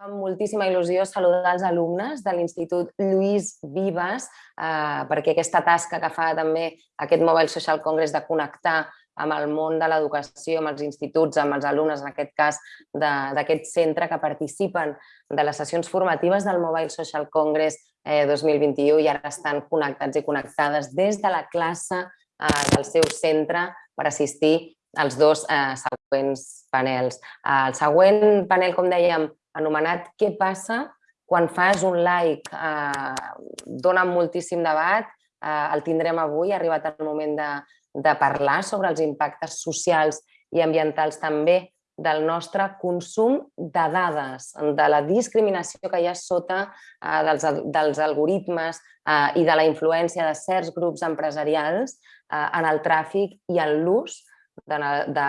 Fa moltíssima il·lusió saludar els alumnes de l'Institut Lluís Vives eh, perquè aquesta tasca que fa també aquest Mobile Social Congress de connectar amb el món de l'educació, amb els instituts, amb els alumnes, en aquest cas d'aquest centre que participen de les sessions formatives del Mobile Social Congress eh, 2021 i ara estan connectats i connectades des de la classe eh, del seu centre per assistir als dos eh, següents panels. El següent panel, com dèiem, anomenat Què passa quan fas un like? Eh, dona moltíssim debat, eh, el tindrem avui, ha arribat el moment de, de parlar sobre els impactes socials i ambientals també del nostre consum de dades, de la discriminació que hi ha sota eh, dels, dels algoritmes eh, i de la influència de certs grups empresarials eh, en el tràfic i en l'ús de, de,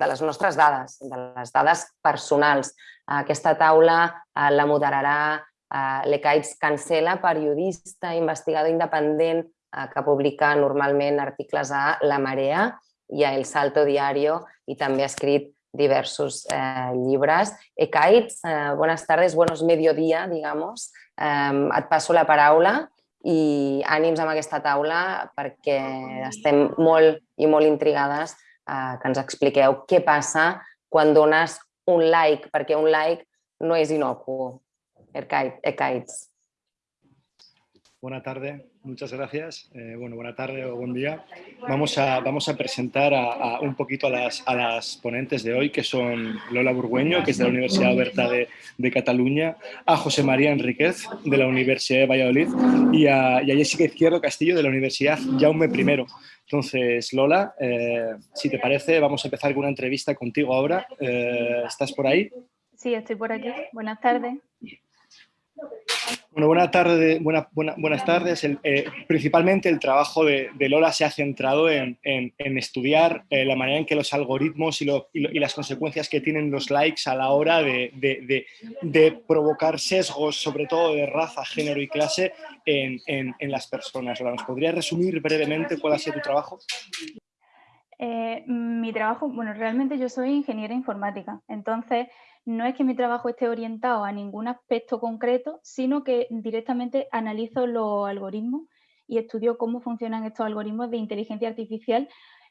de les nostres dades, de les dades personals. Aquesta taula eh, la moderarà eh, l'Ecaits Cancela, periodista, investigador independent eh, que publica normalment articles a La Marea i a El Salto Diario i també ha escrit diversos eh, llibres. Ecaits, eh, buenas tardes, buenos mediodía, digamos. Eh, et passo la paraula i ànims amb aquesta taula perquè estem molt i molt intrigades eh, que ens expliqueu què passa quan dones un like, perquè un like no és inocuo. Ekaitz. Buenas tardes, muchas gracias. Eh, bueno, buena tarde o buen día. Vamos a, presentar a, un poquito a las, a las, ponentes de hoy, que son Lola Burgueño, que es de la Universidad Oberta de, Cataluña, a José María Enríquez, de la Universidad de Valladolid, y a, y a Jessica Izquierdo Castillo, de la Universidad Jaume I. Entonces, Lola, eh, si te parece, vamos a empezar con una entrevista contigo ahora. Eh, ¿Estás por ahí? Sí, estoy por aquí. Buenas tardes. Bueno, buena tarde, buena, buena, buenas tardes. El, eh, principalmente el trabajo de, de, Lola se ha centrado en, en, en estudiar eh, la manera en que los algoritmos y, lo, y, lo, y, las consecuencias que tienen los likes a la hora de, de, de provocar sesgos, sobre todo de raza, género y clase, en, las personas. Lola, ¿nos podrías resumir brevemente cuál ha sido tu trabajo? Eh, mi trabajo, bueno, realmente yo soy ingeniera informática, entonces no es que mi trabajo esté orientado a ningún aspecto concreto, sino que directamente analizo los algoritmos y estudio cómo funcionan estos algoritmos de inteligencia artificial,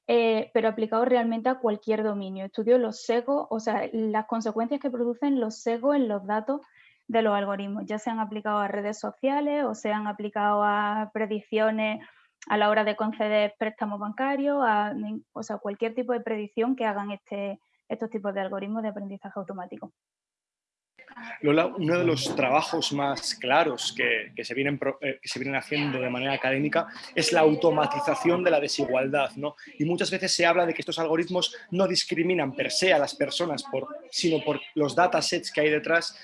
eh, pero aplicados realmente a cualquier dominio. Estudio los sesgos, o sea, las consecuencias que producen los sesgos en los datos de los algoritmos, ya sean aplicados a redes sociales o sean aplicados a predicciones a la hora de conceder préstamos bancarios, o sea, cualquier tipo de predicción que hagan este, estos tipos de algoritmos de aprendizaje automático. Lola, uno de los trabajos más claros que, que, se vienen, eh, que, se vienen, haciendo de manera académica es la automatización de la desigualdad. ¿no? Y muchas veces se habla de que estos algoritmos no discriminan per se a las personas, sino por los datasets que hay detrás,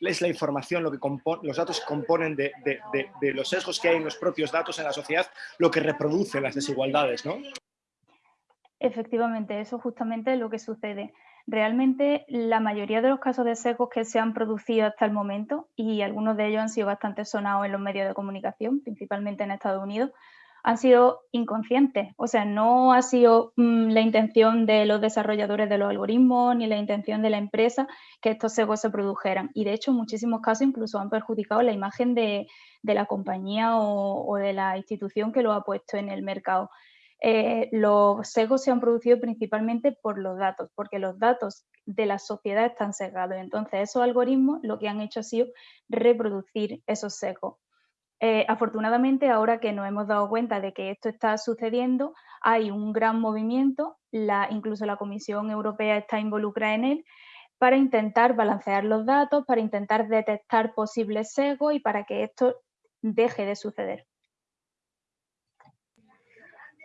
es la información, lo que los datos componen de, de, de, de, los sesgos que hay en los propios datos en la sociedad, lo que reproduce las desigualdades. ¿no? Efectivamente, eso justamente es lo que sucede. Realmente la mayoría de los casos de sesgos que se han producido hasta el momento, y algunos de ellos han sido bastante sonados en los medios de comunicación, principalmente en Estados Unidos, han sido inconscientes. O sea, no ha sido mmm, la intención de los desarrolladores de los algoritmos ni la intención de la empresa que estos sesgos se produjeran. Y de hecho, en muchísimos casos incluso han perjudicado la imagen de, la compañía o de la institución que lo ha puesto en el mercado eh, los sesgos se han producido principalmente por los datos, porque los datos de la sociedad están sesgados. Entonces, esos algoritmos lo que han hecho ha sido reproducir esos sesgos. Eh, afortunadamente, ahora que nos hemos dado cuenta de que esto está sucediendo, hay un gran movimiento, incluso la Comisión Europea está involucrada en él, para intentar balancear los datos, para intentar detectar posibles sesgos y para que esto deje de suceder.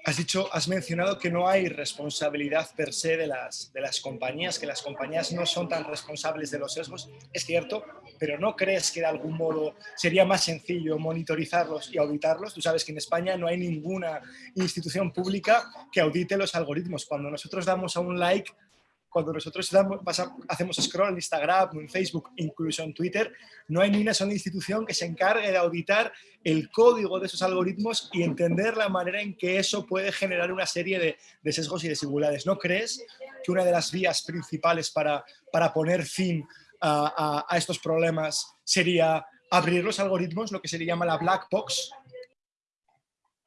Has dicho, has mencionado que no hay responsabilidad per se de las, de las compañías, que las compañías no son tan responsables de los sesgos. Es cierto, pero ¿no crees que de algún modo sería más sencillo monitorizarlos y auditarlos? Tú sabes que en España no hay ninguna institución pública que audite los algoritmos. Cuando nosotros damos a un like cuando nosotros damos, hacemos scroll en Instagram, en Facebook, incluso en Twitter, no hay ni una sola institución que se encargue de auditar el código de esos algoritmos y entender la manera en que eso puede generar una serie de, de sesgos y desigualdades. ¿No crees que una de las vías principales para, para poner fin a, a estos problemas sería abrir los algoritmos, lo que se le llama la black box,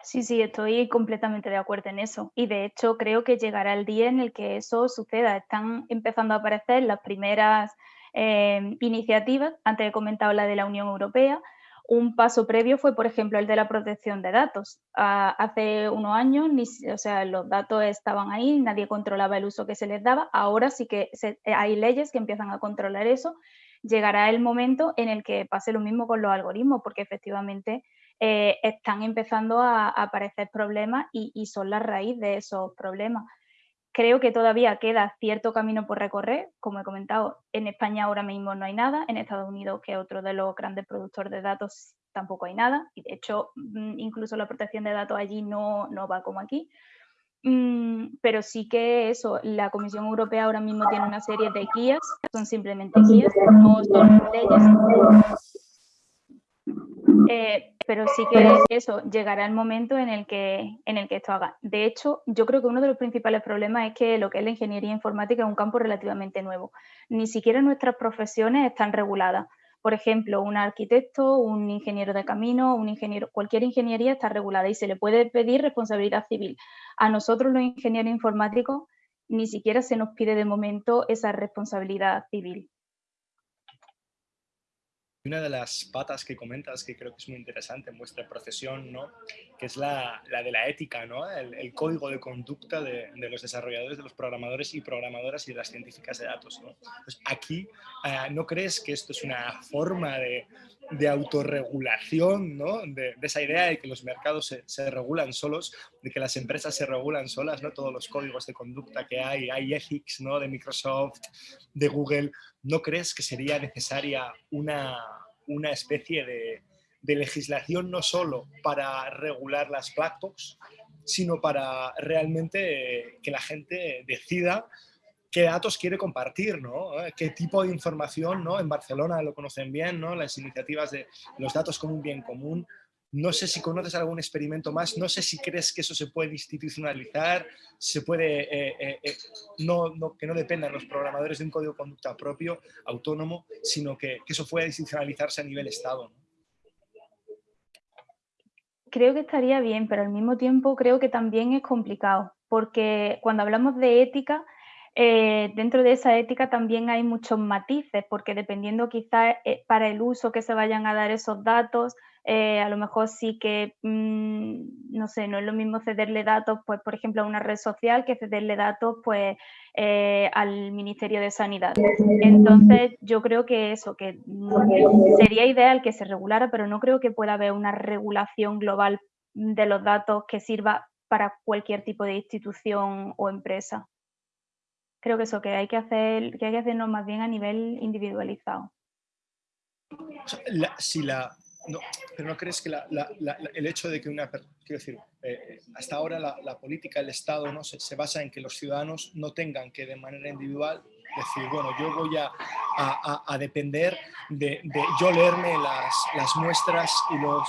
Sí, sí, estoy completamente de acuerdo en eso. Y de hecho creo que llegará el día en el que eso suceda. Están empezando a aparecer las primeras eh, iniciativas, antes he comentado la de la Unión Europea. Un paso previo fue, por ejemplo, el de la protección de datos. Ah, hace unos años, o sea, los datos estaban ahí, nadie controlaba el uso que se les daba. Ahora sí que hay leyes que empiezan a controlar eso. Llegará el momento en el que pase lo mismo con los algoritmos, porque efectivamente eh, están empezando a, aparecer problemas y, son la raíz de esos problemas. Creo que todavía queda cierto camino por recorrer, como he comentado, en España ahora mismo no hay nada, en Estados Unidos, que es otro de los grandes productores de datos, tampoco hay nada, y de hecho mm, incluso la protección de datos allí no, no va como aquí. Mm, pero sí que eso, la Comisión Europea ahora mismo tiene una serie de guías, son simplemente guías, no son leyes, eh, pero sí que eso, llegará el momento en el, que, en el que esto haga. De hecho, yo creo que uno de los principales problemas es que lo que es la ingeniería informática es un campo relativamente nuevo. Ni siquiera nuestras profesiones están reguladas. Por ejemplo, un arquitecto, un ingeniero de camino, un ingeniero, cualquier ingeniería está regulada y se le puede pedir responsabilidad civil. A nosotros los ingenieros informáticos ni siquiera se nos pide de momento esa responsabilidad civil una de las patas que comentas que creo que es muy interesante en vuestra profesión, ¿no? que es la, de la ética, ¿no? el, código de conducta de, los desarrolladores, de los programadores y programadoras y de las científicas de datos. ¿no? Pues aquí, eh, ¿no crees que esto es una forma de, de autorregulación, ¿no? de, de, esa idea de que los mercados se, se, regulan solos, de que las empresas se regulan solas, ¿no? todos los códigos de conducta que hay, hay ethics ¿no? de Microsoft, de Google, ¿no crees que sería necesaria una, una especie de, legislación no solo para regular las black box, sino para realmente que la gente decida qué datos quiere compartir, ¿no? qué tipo de información, ¿no? en Barcelona lo conocen bien, ¿no? las iniciativas de los datos como un bien común, no sé si conoces algún experimento más, no sé si crees que eso se puede institucionalizar, se puede, eh, eh, eh, no, que no dependan los programadores de un código de conducta propio, autónomo, sino que, eso pueda institucionalizarse a nivel Estado. Creo que estaría bien, pero al mismo tiempo creo que también es complicado, porque cuando hablamos de ética, dentro de esa ética también hay muchos matices, porque dependiendo quizás para el uso que se vayan a dar esos datos, eh, a lo mejor sí que, mm, no sé, no es lo mismo cederle datos, pues, por ejemplo, a una red social que cederle datos, pues, eh, al Ministerio de Sanidad. Entonces, yo creo que eso, que mm, sería ideal que se regulara, pero no creo que pueda haber una regulación global de los datos que sirva para cualquier tipo de institución o empresa. Creo que eso, que hay que hacer, que hay que hacernos más bien a nivel individualizado. si la no, pero no crees que el hecho de que una, quiero decir, eh, hasta ahora la, política, el Estado ¿no? Se, basa en que los ciudadanos no tengan que de manera individual decir, bueno, yo voy a, a, depender de, yo leerme las, las muestras y los,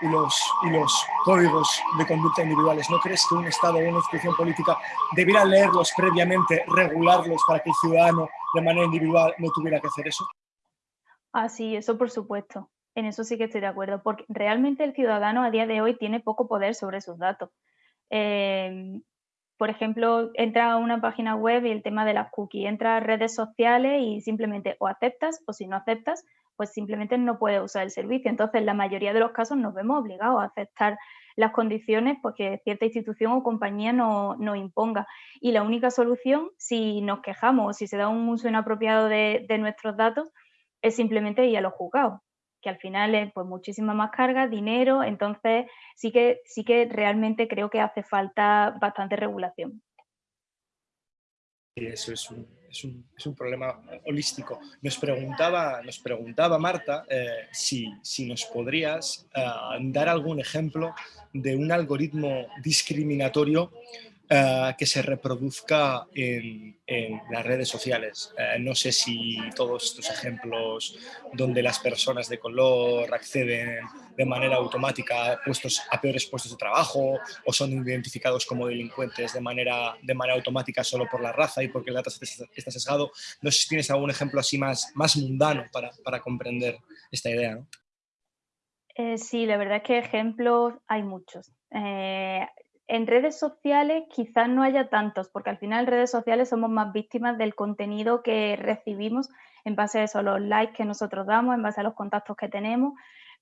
y los, y los códigos de conducta individuales. ¿No crees que un Estado o una institución política debiera leerlos previamente, regularlos para que el ciudadano de manera individual no tuviera que hacer eso? Ah, sí, eso por supuesto. En eso sí que estoy de acuerdo, porque realmente el ciudadano a día de hoy tiene poco poder sobre sus datos. Em, por ejemplo, entra a una página web y el tema de las cookies, entra a redes sociales y simplemente o aceptas o si no aceptas, pues simplemente no puedes usar el servicio. Entonces, en la mayoría de los casos nos vemos obligados a aceptar las condiciones porque cierta institución o compañía nos no imponga. Y la única solución, si nos quejamos o si se da un uso inapropiado de, de nuestros datos, es simplemente ir a los juzgados que al final es pues muchísima más carga, dinero, entonces sí que, sí que realmente creo que hace falta bastante regulación. Y eso es un, es un, es un problema holístico. Nos preguntaba, nos preguntaba Marta eh, si, si, nos podrías eh, dar algún ejemplo de un algoritmo discriminatorio eh, que se reproduzca en, las redes sociales. Eh, no sé si todos estos ejemplos donde las personas de color acceden de manera automática a, puestos, a peores puestos de trabajo o son identificados como delincuentes de manera, de manera automática solo por la raza y porque el dato está sesgado. No sé si tienes algún ejemplo así más, más mundano para, para comprender esta idea. Eh, sí, la verdad es que ejemplos hay muchos. En redes sociales quizás no haya tantos, porque al final en redes sociales somos más víctimas del contenido que recibimos en base a eso, los likes que nosotros damos, en base a los contactos que tenemos,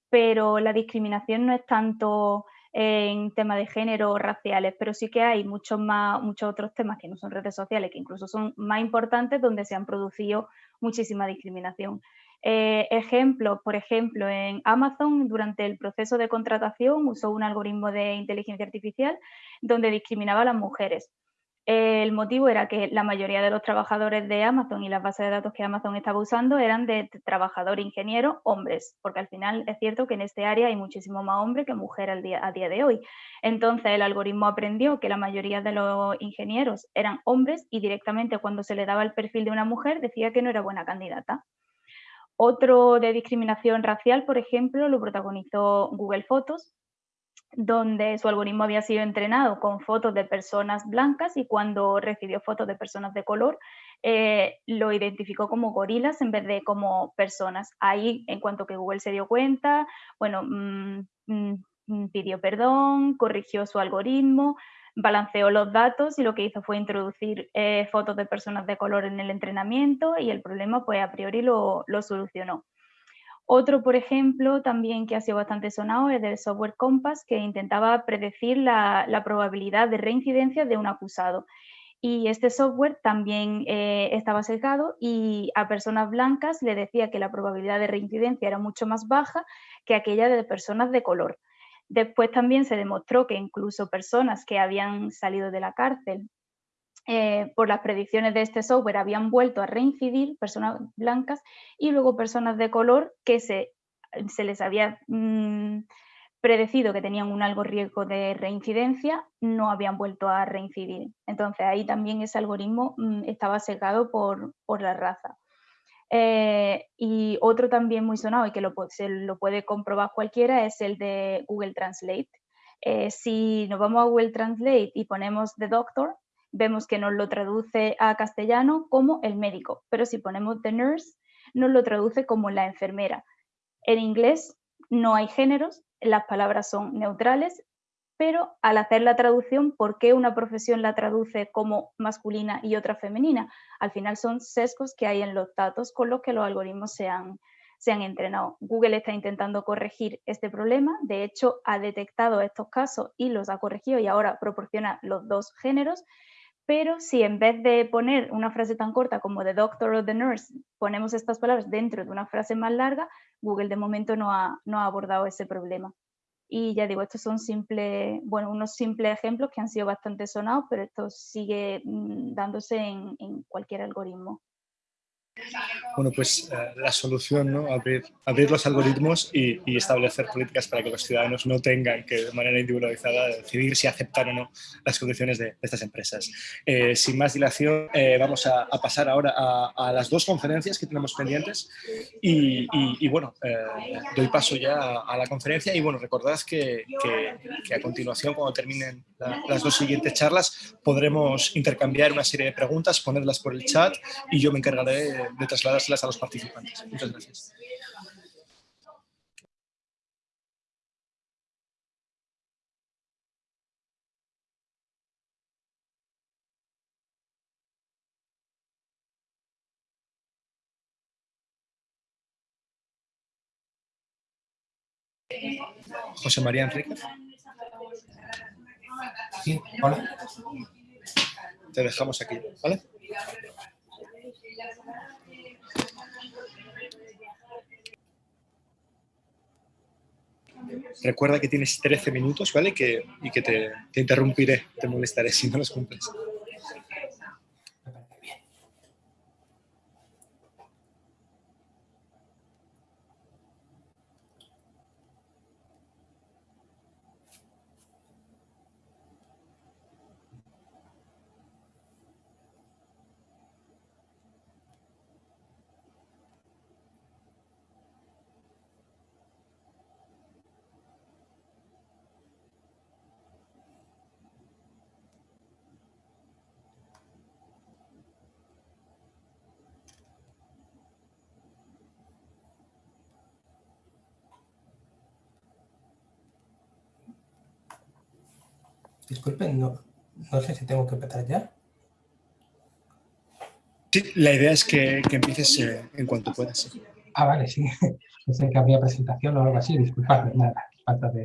pero la discriminación no es tanto en temas de género o raciales, pero sí que hay muchos, más, muchos otros temas que no son redes sociales, que incluso son más importantes, donde se han producido muchísima discriminación. Eh, ejemplos, por ejemplo, en Amazon durante el proceso de contratación usó un algoritmo de inteligencia artificial donde discriminaba a las mujeres. El motivo era que la mayoría de los trabajadores de Amazon y las bases de datos que Amazon estaba usando eran de trabajador ingeniero hombres, porque al final es cierto que en este área hay muchísimo más hombres que mujeres a día de hoy. Entonces el algoritmo aprendió que la mayoría de los ingenieros eran hombres y directamente cuando se le daba el perfil de una mujer decía que no era buena candidata. Otro de discriminación racial, por ejemplo, lo protagonizó Google Fotos, donde su algoritmo había sido entrenado con fotos de personas blancas y cuando recibió fotos de personas de color, eh, lo identificó como gorilas en vez de como personas. Ahí, en cuanto que Google se dio cuenta, bueno, mm, mm, pidió perdón, corrigió su algoritmo, balanceó los datos y lo que hizo fue introducir eh, fotos de personas de color en el entrenamiento y el problema pues a priori lo, solucionó. Otro, por ejemplo, también que ha sido bastante sonado es del software Compass, que intentaba predecir la, probabilidad de reincidencia de un acusado. Y este software también eh, estaba sesgado y a personas blancas le decía que la probabilidad de reincidencia era mucho más baja que aquella de personas de color. Después también se demostró que incluso personas que habían salido de la cárcel eh, por las predicciones de este software habían vuelto a reincidir, personas blancas, y luego personas de color que se, se les había mm, predecido que tenían un algo riesgo de reincidencia, no habían vuelto a reincidir. Entonces ahí también ese algoritmo mm, estaba secado por, por la raza. Eh, y otro también muy sonado y que lo, se lo puede comprobar cualquiera es el de Google Translate. Eh, si nos vamos a Google Translate y ponemos The Doctor, vemos que nos lo traduce a castellano como el médico, pero si ponemos The Nurse, nos lo traduce como la enfermera. En inglés no hay géneros, las palabras son neutrales pero al hacer la traducción, ¿por qué una profesión la traduce como masculina y otra femenina? Al final son sesgos que hay en los datos con los que los algoritmos se han, se han entrenado. Google está intentando corregir este problema, de hecho ha detectado estos casos y los ha corregido y ahora proporciona los dos géneros, pero si en vez de poner una frase tan corta como the doctor o the nurse, ponemos estas palabras dentro de una frase más larga, Google de momento no ha, no ha abordado ese problema. Y ya digo, estos son simples, bueno, unos simples ejemplos que han sido bastante sonados, pero esto sigue mm, dándose en, en cualquier algoritmo. Bueno, pues eh, la solución, ¿no? Abrir, los algoritmos y, establecer políticas para que los ciudadanos no tengan que de manera individualizada decidir si aceptar o no las condiciones de, estas empresas. Eh, sin más dilación, eh, vamos a, pasar ahora a, las dos conferencias que tenemos pendientes y, bueno, doy paso ya a, la conferencia y bueno, recordad que, a continuación, cuando terminen las dos siguientes charlas, podremos intercambiar una serie de preguntas, ponerlas por el chat y yo me encargaré de, trasladárselas a los participantes. Muchas gracias. José María Enrique. Sí, hola. Te dejamos aquí, ¿vale? Recuerda que tienes 13 minutos, ¿vale? Que, y que te, te interrumpiré, te molestaré si no los cumples. Disculpen, no, no sé si tengo que empezar ya. Sí, la idea es que, que empieces eh, en cuanto puedas. Ah, vale, sí. Pensé que habría presentación o algo así. Disculpadme, nada, falta de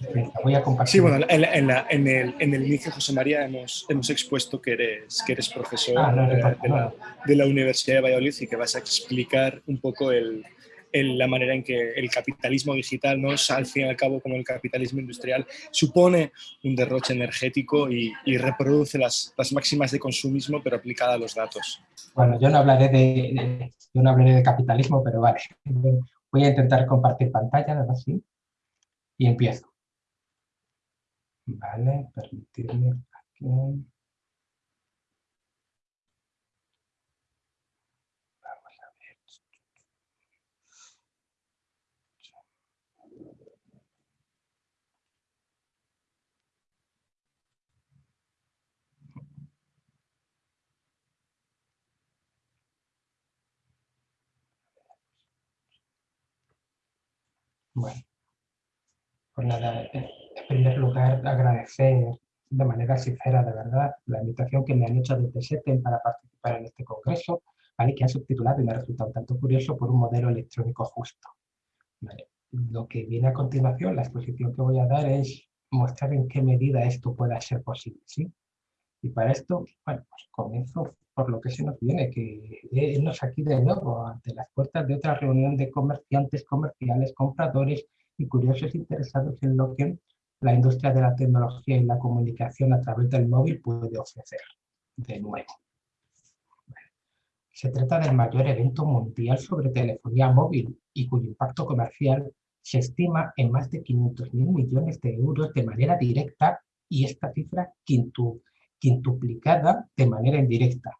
experiencia. Voy a compartir. Sí, bueno, en, en, la, en, el, en el inicio, José María, hemos, hemos expuesto que eres, que eres profesor Ah, no, no de, importa, de la, de la Universidad de Valladolid y que vas a explicar un poco el, la manera en que el capitalismo digital, ¿no? Al fin y al cabo, como el capitalismo industrial, supone un derroche energético y, reproduce las, máximas de consumismo, pero aplicada a los datos. Bueno, yo no hablaré de, yo no hablaré de capitalismo, pero vale. Voy a intentar compartir pantalla, nada así. Y empiezo. Vale, permitirme aquí. Bueno, pues nada, en primer lugar agradecer de manera sincera, de verdad, la invitación que me han hecho desde SETEN para participar en este congreso, ¿vale? que han subtitulado y me ha resultado un tanto curioso por un modelo electrónico justo. ¿vale? Lo que viene a continuación, la exposición que voy a dar es mostrar en qué medida esto pueda ser posible. ¿sí? Y para esto, bueno, pues comienzo por lo que se nos viene, que nos aquí de nuevo ante las puertas de otra reunión de comerciantes, comerciales, compradores y curiosos interesados en lo que la industria de la tecnología y la comunicación a través del móvil puede ofrecer de nuevo. Se trata del mayor evento mundial sobre telefonía móvil y cuyo impacto comercial se estima en más de 500.000 millones de euros de manera directa y esta cifra quintu- quintuplicada de manera indirecta.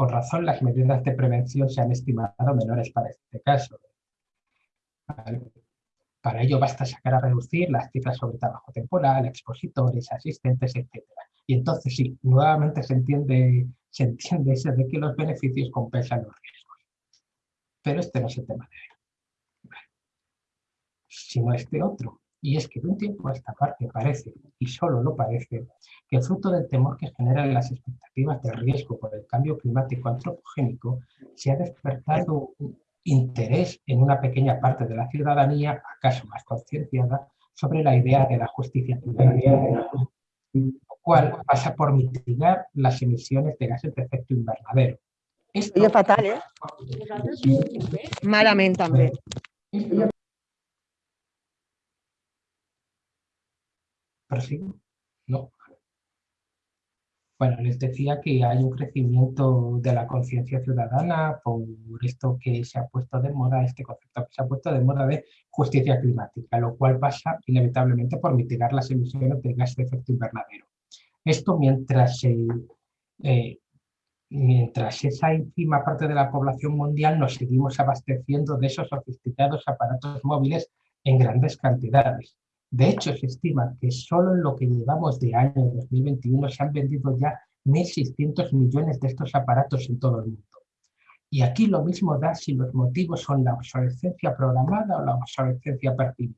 Con razón, las medidas de prevención se han estimado menores para este caso. Para ello basta sacar a reducir las cifras sobre trabajo temporal, expositores, asistentes, etc. Y entonces sí, nuevamente se entiende, se entiende eso de que los beneficios compensan los riesgos. Pero este no es el tema de hoy. Sino este otro. Y es que de un tiempo a esta parte parece, y solo lo parece, que fruto del temor que generan las expectativas de riesgo por el cambio climático antropogénico, se ha despertado un interés en una pequeña parte de la ciudadanía, acaso más concienciada, sobre la idea de la justicia climática, lo cual pasa por mitigar las emisiones de gases de efecto invernadero. Esto, Oye, fatal, ¿eh? Malament, també. esto- ¿Prosigo? No. Bueno, les decía que hay un crecimiento de la conciencia ciudadana por esto que se ha puesto de moda, este concepto que se ha puesto de moda de justicia climática, lo cual pasa inevitablemente por mitigar las emisiones de gas de efecto invernadero. Esto mientras, eh, mientras esa ínfima parte de la población mundial nos seguimos abasteciendo de esos sofisticados aparatos móviles en grandes cantidades. De hecho, se estima que solo en lo que llevamos de año 2021 se han vendido ya 1.600 millones de estos aparatos en todo el mundo. Y aquí lo mismo da si los motivos son la obsolescencia programada o la obsolescencia percibida.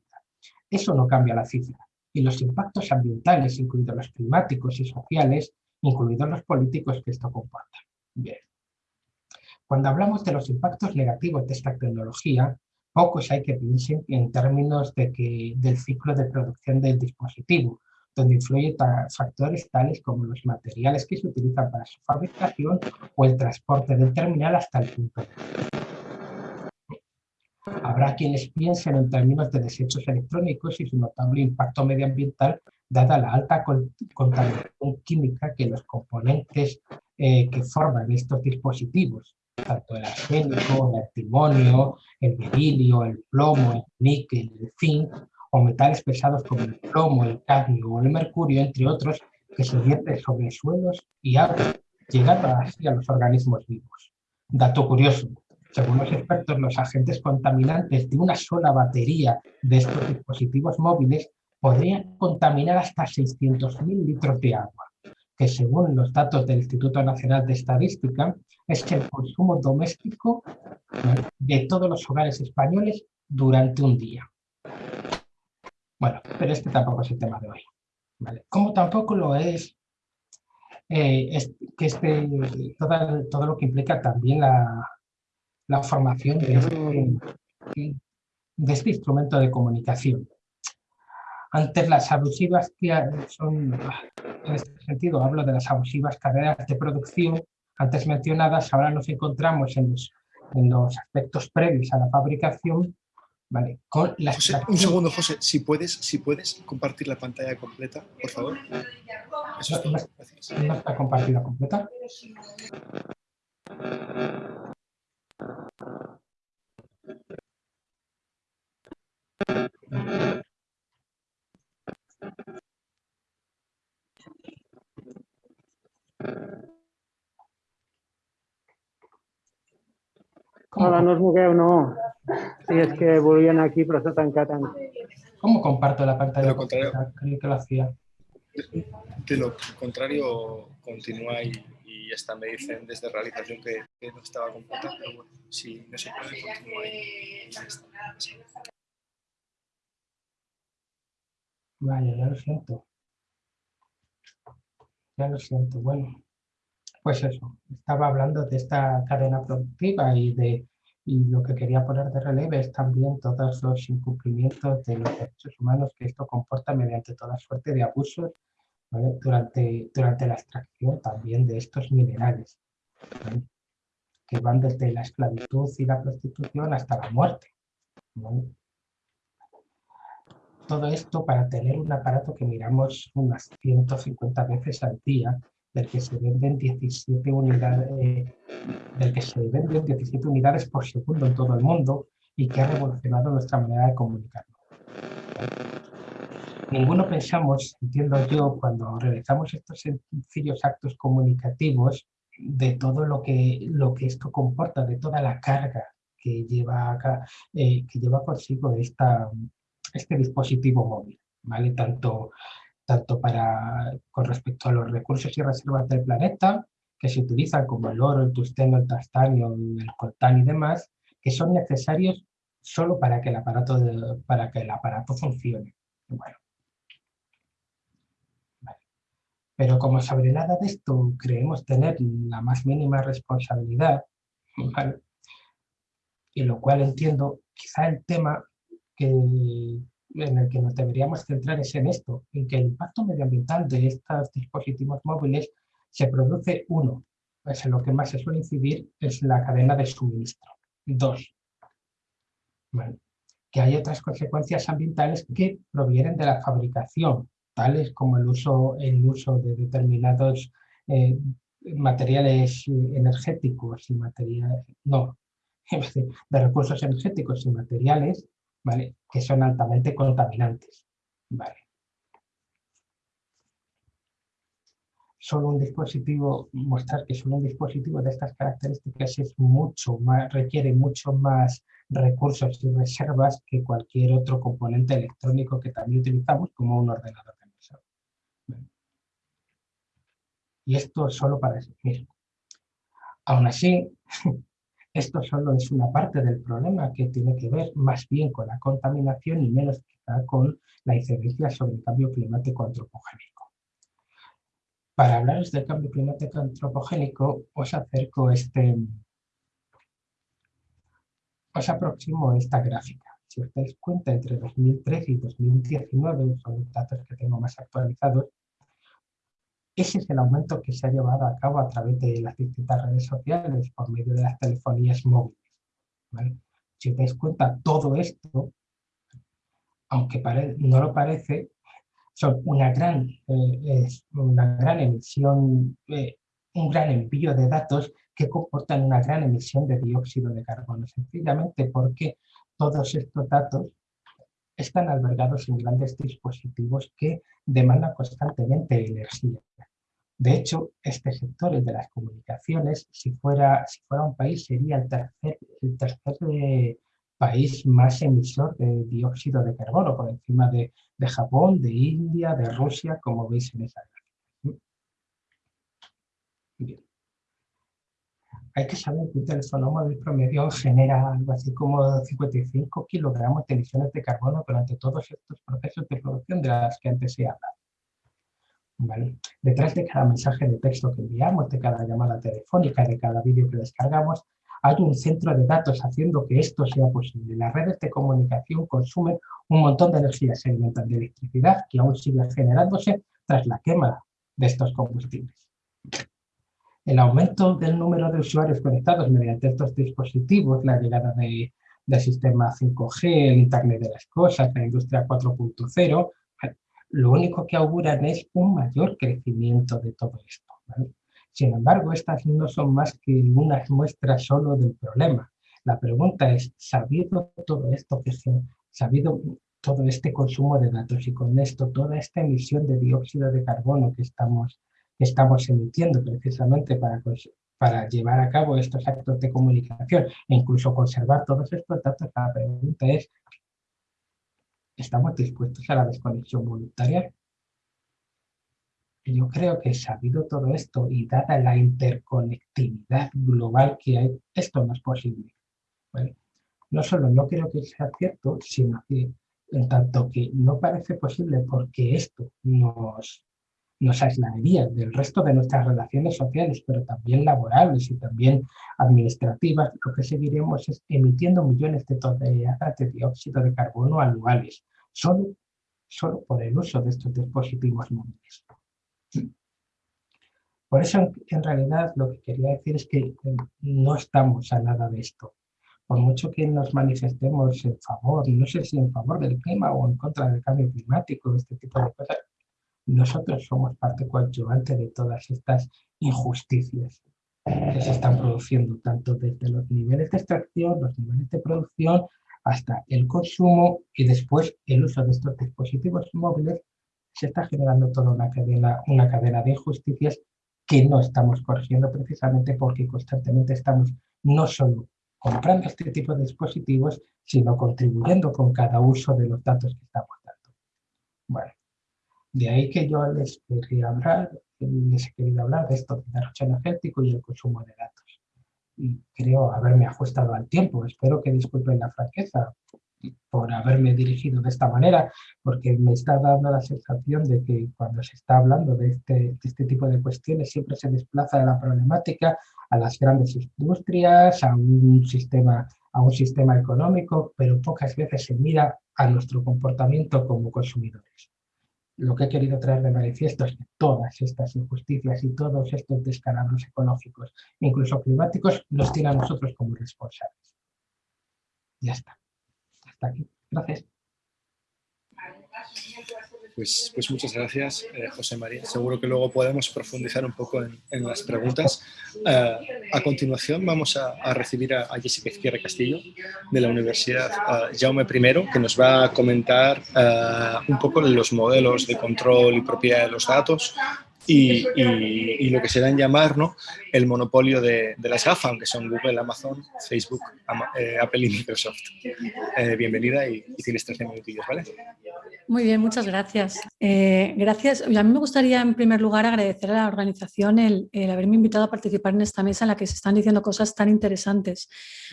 Eso no cambia la cifra. Y los impactos ambientales, incluidos los climáticos y sociales, incluidos los políticos que esto comporta. Bien. Cuando hablamos de los impactos negativos de esta tecnología, pocos hay que piensen en términos de que, del ciclo de producción del dispositivo, donde influyen factores tales como los materiales que se utilizan para su fabricación o el transporte del terminal hasta el punto de Habrá quienes piensen en términos de desechos electrónicos y su notable impacto medioambiental, dada la alta con- contaminación química que los componentes eh, que forman estos dispositivos, tanto el arsénico, el antimonio, el berilio, el plomo, el níquel, el zinc, o metales pesados como el plomo, el cadmio o el mercurio, entre otros, que se vierten sobre suelos y agua, llegando así a los organismos vivos. Dato curioso, según los expertos, los agentes contaminantes de una sola batería de estos dispositivos móviles podrían contaminar hasta 600.000 litros de agua, que según los datos del Instituto Nacional de Estadística, es el consumo doméstico ¿vale? de todos los hogares españoles durante un día. Bueno, pero este tampoco es el tema de hoy. Como tampoco lo es, eh, que este, todo, lo que implica también la, la formación de este, de este instrumento de comunicación. Antes las abusivas que son, en este sentido hablo de las abusivas carreras de producción antes mencionadas, ahora nos encontramos en los, en los aspectos previos a la fabricación, ¿vale? Con la un segundo, José, si puedes, si puedes compartir la pantalla completa, por favor. Eso no, no está compartida completa. Hola, no os mogueu, no. Sí, es que volvían aquí, pero está tancat. ¿Cómo comparto la pantalla? De lo contrario, que lo hacía. De, lo contrario, continúa y, y hasta me dicen desde realización que, que no estaba completa, pero bueno, si no se puede, continúa y ya está. Vaya, ya lo siento. Ya lo siento. Bueno, pues eso, estaba hablando de esta cadena productiva y de y lo que quería poner de relieve es también todos los incumplimientos de los derechos humanos que esto comporta mediante toda suerte de abusos durante, durante la extracción también de estos minerales, que van desde la esclavitud y la prostitución hasta la muerte. Todo esto para tener un aparato que miramos unas 150 veces al día, del que se venden 17 unidades, eh, del que se venden 17 unidades por segundo en todo el mundo y que ha revolucionado nuestra manera de comunicarnos. Ninguno pensamos, entiendo yo, cuando realizamos estos sencillos actos comunicativos, de todo lo que, lo que esto comporta, de toda la carga que lleva, eh, que lleva consigo esta, este dispositivo móvil, ¿vale? Tanto, tanto para, con respecto a los recursos y reservas del planeta, que se utilizan como el oro, el tusteno, el tastanio, el coltán y demás, que son necesarios solo para que el aparato, para que el aparato funcione. Bueno. Pero como sobre nada de esto creemos tener la más mínima responsabilidad, y lo cual entiendo, quizá el tema que, en el que nos deberíamos centrar es en esto, en que el impacto medioambiental de estos dispositivos móviles se produce, uno, es en lo que más se suele incidir, es la cadena de suministro. Dos, que hay otras consecuencias ambientales que provienen de la fabricación, tales como el uso, el uso de determinados eh, materiales energéticos y materiales, no, de recursos energéticos y materiales ¿vale? que son altamente contaminantes. ¿vale? Solo un dispositivo, mostrar que solo un dispositivo de estas características es mucho más, requiere mucho más recursos y reservas que cualquier otro componente electrónico que también utilizamos como un ordenador de mesa. Y esto solo para eso mismo. Aún así, Esto solo es una parte del problema que tiene que ver más bien con la contaminación y menos quizá con la incidencia sobre el cambio climático antropogénico. Para hablaros del cambio climático antropogénico, os acerco este, os aproximo esta gráfica. Si os dais cuenta, entre 2013 y 2019, son los datos que tengo más actualizados, ese es el aumento que se ha llevado a cabo a través de las distintas redes sociales por medio de las telefonías móviles. Si os dais cuenta, todo esto, aunque no lo parece, son una gran, eh, una gran emisión, eh, un gran envío de datos que comportan una gran emisión de dióxido de carbono, sencillamente porque todos estos datos están albergados en grandes dispositivos que demandan constantemente energía. De hecho, este sector, el de las comunicaciones, si fuera, un país, sería el tercer, eh, país más emisor de dióxido de carbono, por encima de, Japón, de India, de Rusia, como veis en esa gráfica. Hay que saber que un teléfono móvil promedio genera algo así como 55 kilogramos de emisiones de carbono durante todos estos procesos de producción de las que antes se habla. Detrás de cada mensaje de texto que enviamos, de cada llamada telefónica, de cada vídeo que descargamos, hay un centro de datos haciendo que esto sea posible. Las redes de comunicación consumen un montón de energía, se alimentan de electricidad que aún sigue generándose tras la quema de estos combustibles. El aumento del número de usuarios conectados mediante estos dispositivos, la llegada de, del sistema 5G, el Internet de las Cosas, la industria 4.0, lo único que auguran es un mayor crecimiento de todo esto. Sin embargo, estas no son más que unas muestras solo del problema. La pregunta es, sabido todo esto, que sabido todo este consumo de datos y con esto toda esta emisión de dióxido de carbono que estamos, que estamos emitiendo precisamente para, para llevar a cabo estos actos de comunicación e incluso conservar todos estos datos, la pregunta es, ¿Estamos dispuestos a la desconexión voluntaria? Yo creo que sabido todo esto y dada la interconectividad global que hay, esto no es posible. No solo no creo que sea cierto, sino que en tanto que no parece posible porque esto nos, nos aislaría del resto de nuestras relaciones sociales, pero también laborales y también administrativas, lo que seguiremos es emitiendo millones de toneladas de dióxido de carbono anuales, solo, solo por el uso de estos dispositivos móviles. Por eso, en realidad, lo que quería decir es que eh, no estamos a nada de esto. Por mucho que nos manifestemos en favor, no sé si en favor del clima o en contra del cambio climático, este tipo de cosas, nosotros somos parte coadyuvante de todas estas injusticias que se están produciendo, tanto desde los niveles de extracción, los niveles de producción, hasta el consumo y después el uso de estos dispositivos móviles, se está generando toda una cadena, una cadena de injusticias que no estamos corrigiendo precisamente porque constantemente estamos no solo comprando este tipo de dispositivos, sino contribuyendo con cada uso de los datos que estamos dando. Bueno, de ahí que yo les quería hablar, les he querido hablar de esto del derroche energético y el consumo de datos y creo haberme ajustado al tiempo. Espero que disculpen la franqueza por haberme dirigido de esta manera, porque me está dando la sensación de que cuando se está hablando de este, de este tipo de cuestiones siempre se desplaza de la problemática a las grandes industrias, a un sistema, a un sistema económico, pero pocas veces se mira a nuestro comportamiento como consumidores lo que he querido traer de manifiesto es que todas estas injusticias y todos estos descalabros ecológicos, incluso climáticos, los tiene a nosotros como responsables. Ya está. Hasta aquí. Gracias. Pues, pues, muchas gracias, eh, José María. Seguro que luego podemos profundizar un poco en, las preguntas. Eh, a continuación vamos a, recibir a, Jessica Izquierda Castillo de la Universidad uh, Jaume I, que nos va a comentar un poco los modelos de control y propiedad de los datos, y, lo que se da llamar el monopolio de, las GAFAM, que son Google, Amazon, Facebook, eh, Apple y Microsoft. Eh, bienvenida y, tienes 13 minutillos, ¿vale? Muy bien, muchas gracias. Eh, gracias. A mí me gustaría, en primer lugar, agradecer a la organización el, haberme invitado a participar en esta mesa en la que se están diciendo cosas tan interesantes.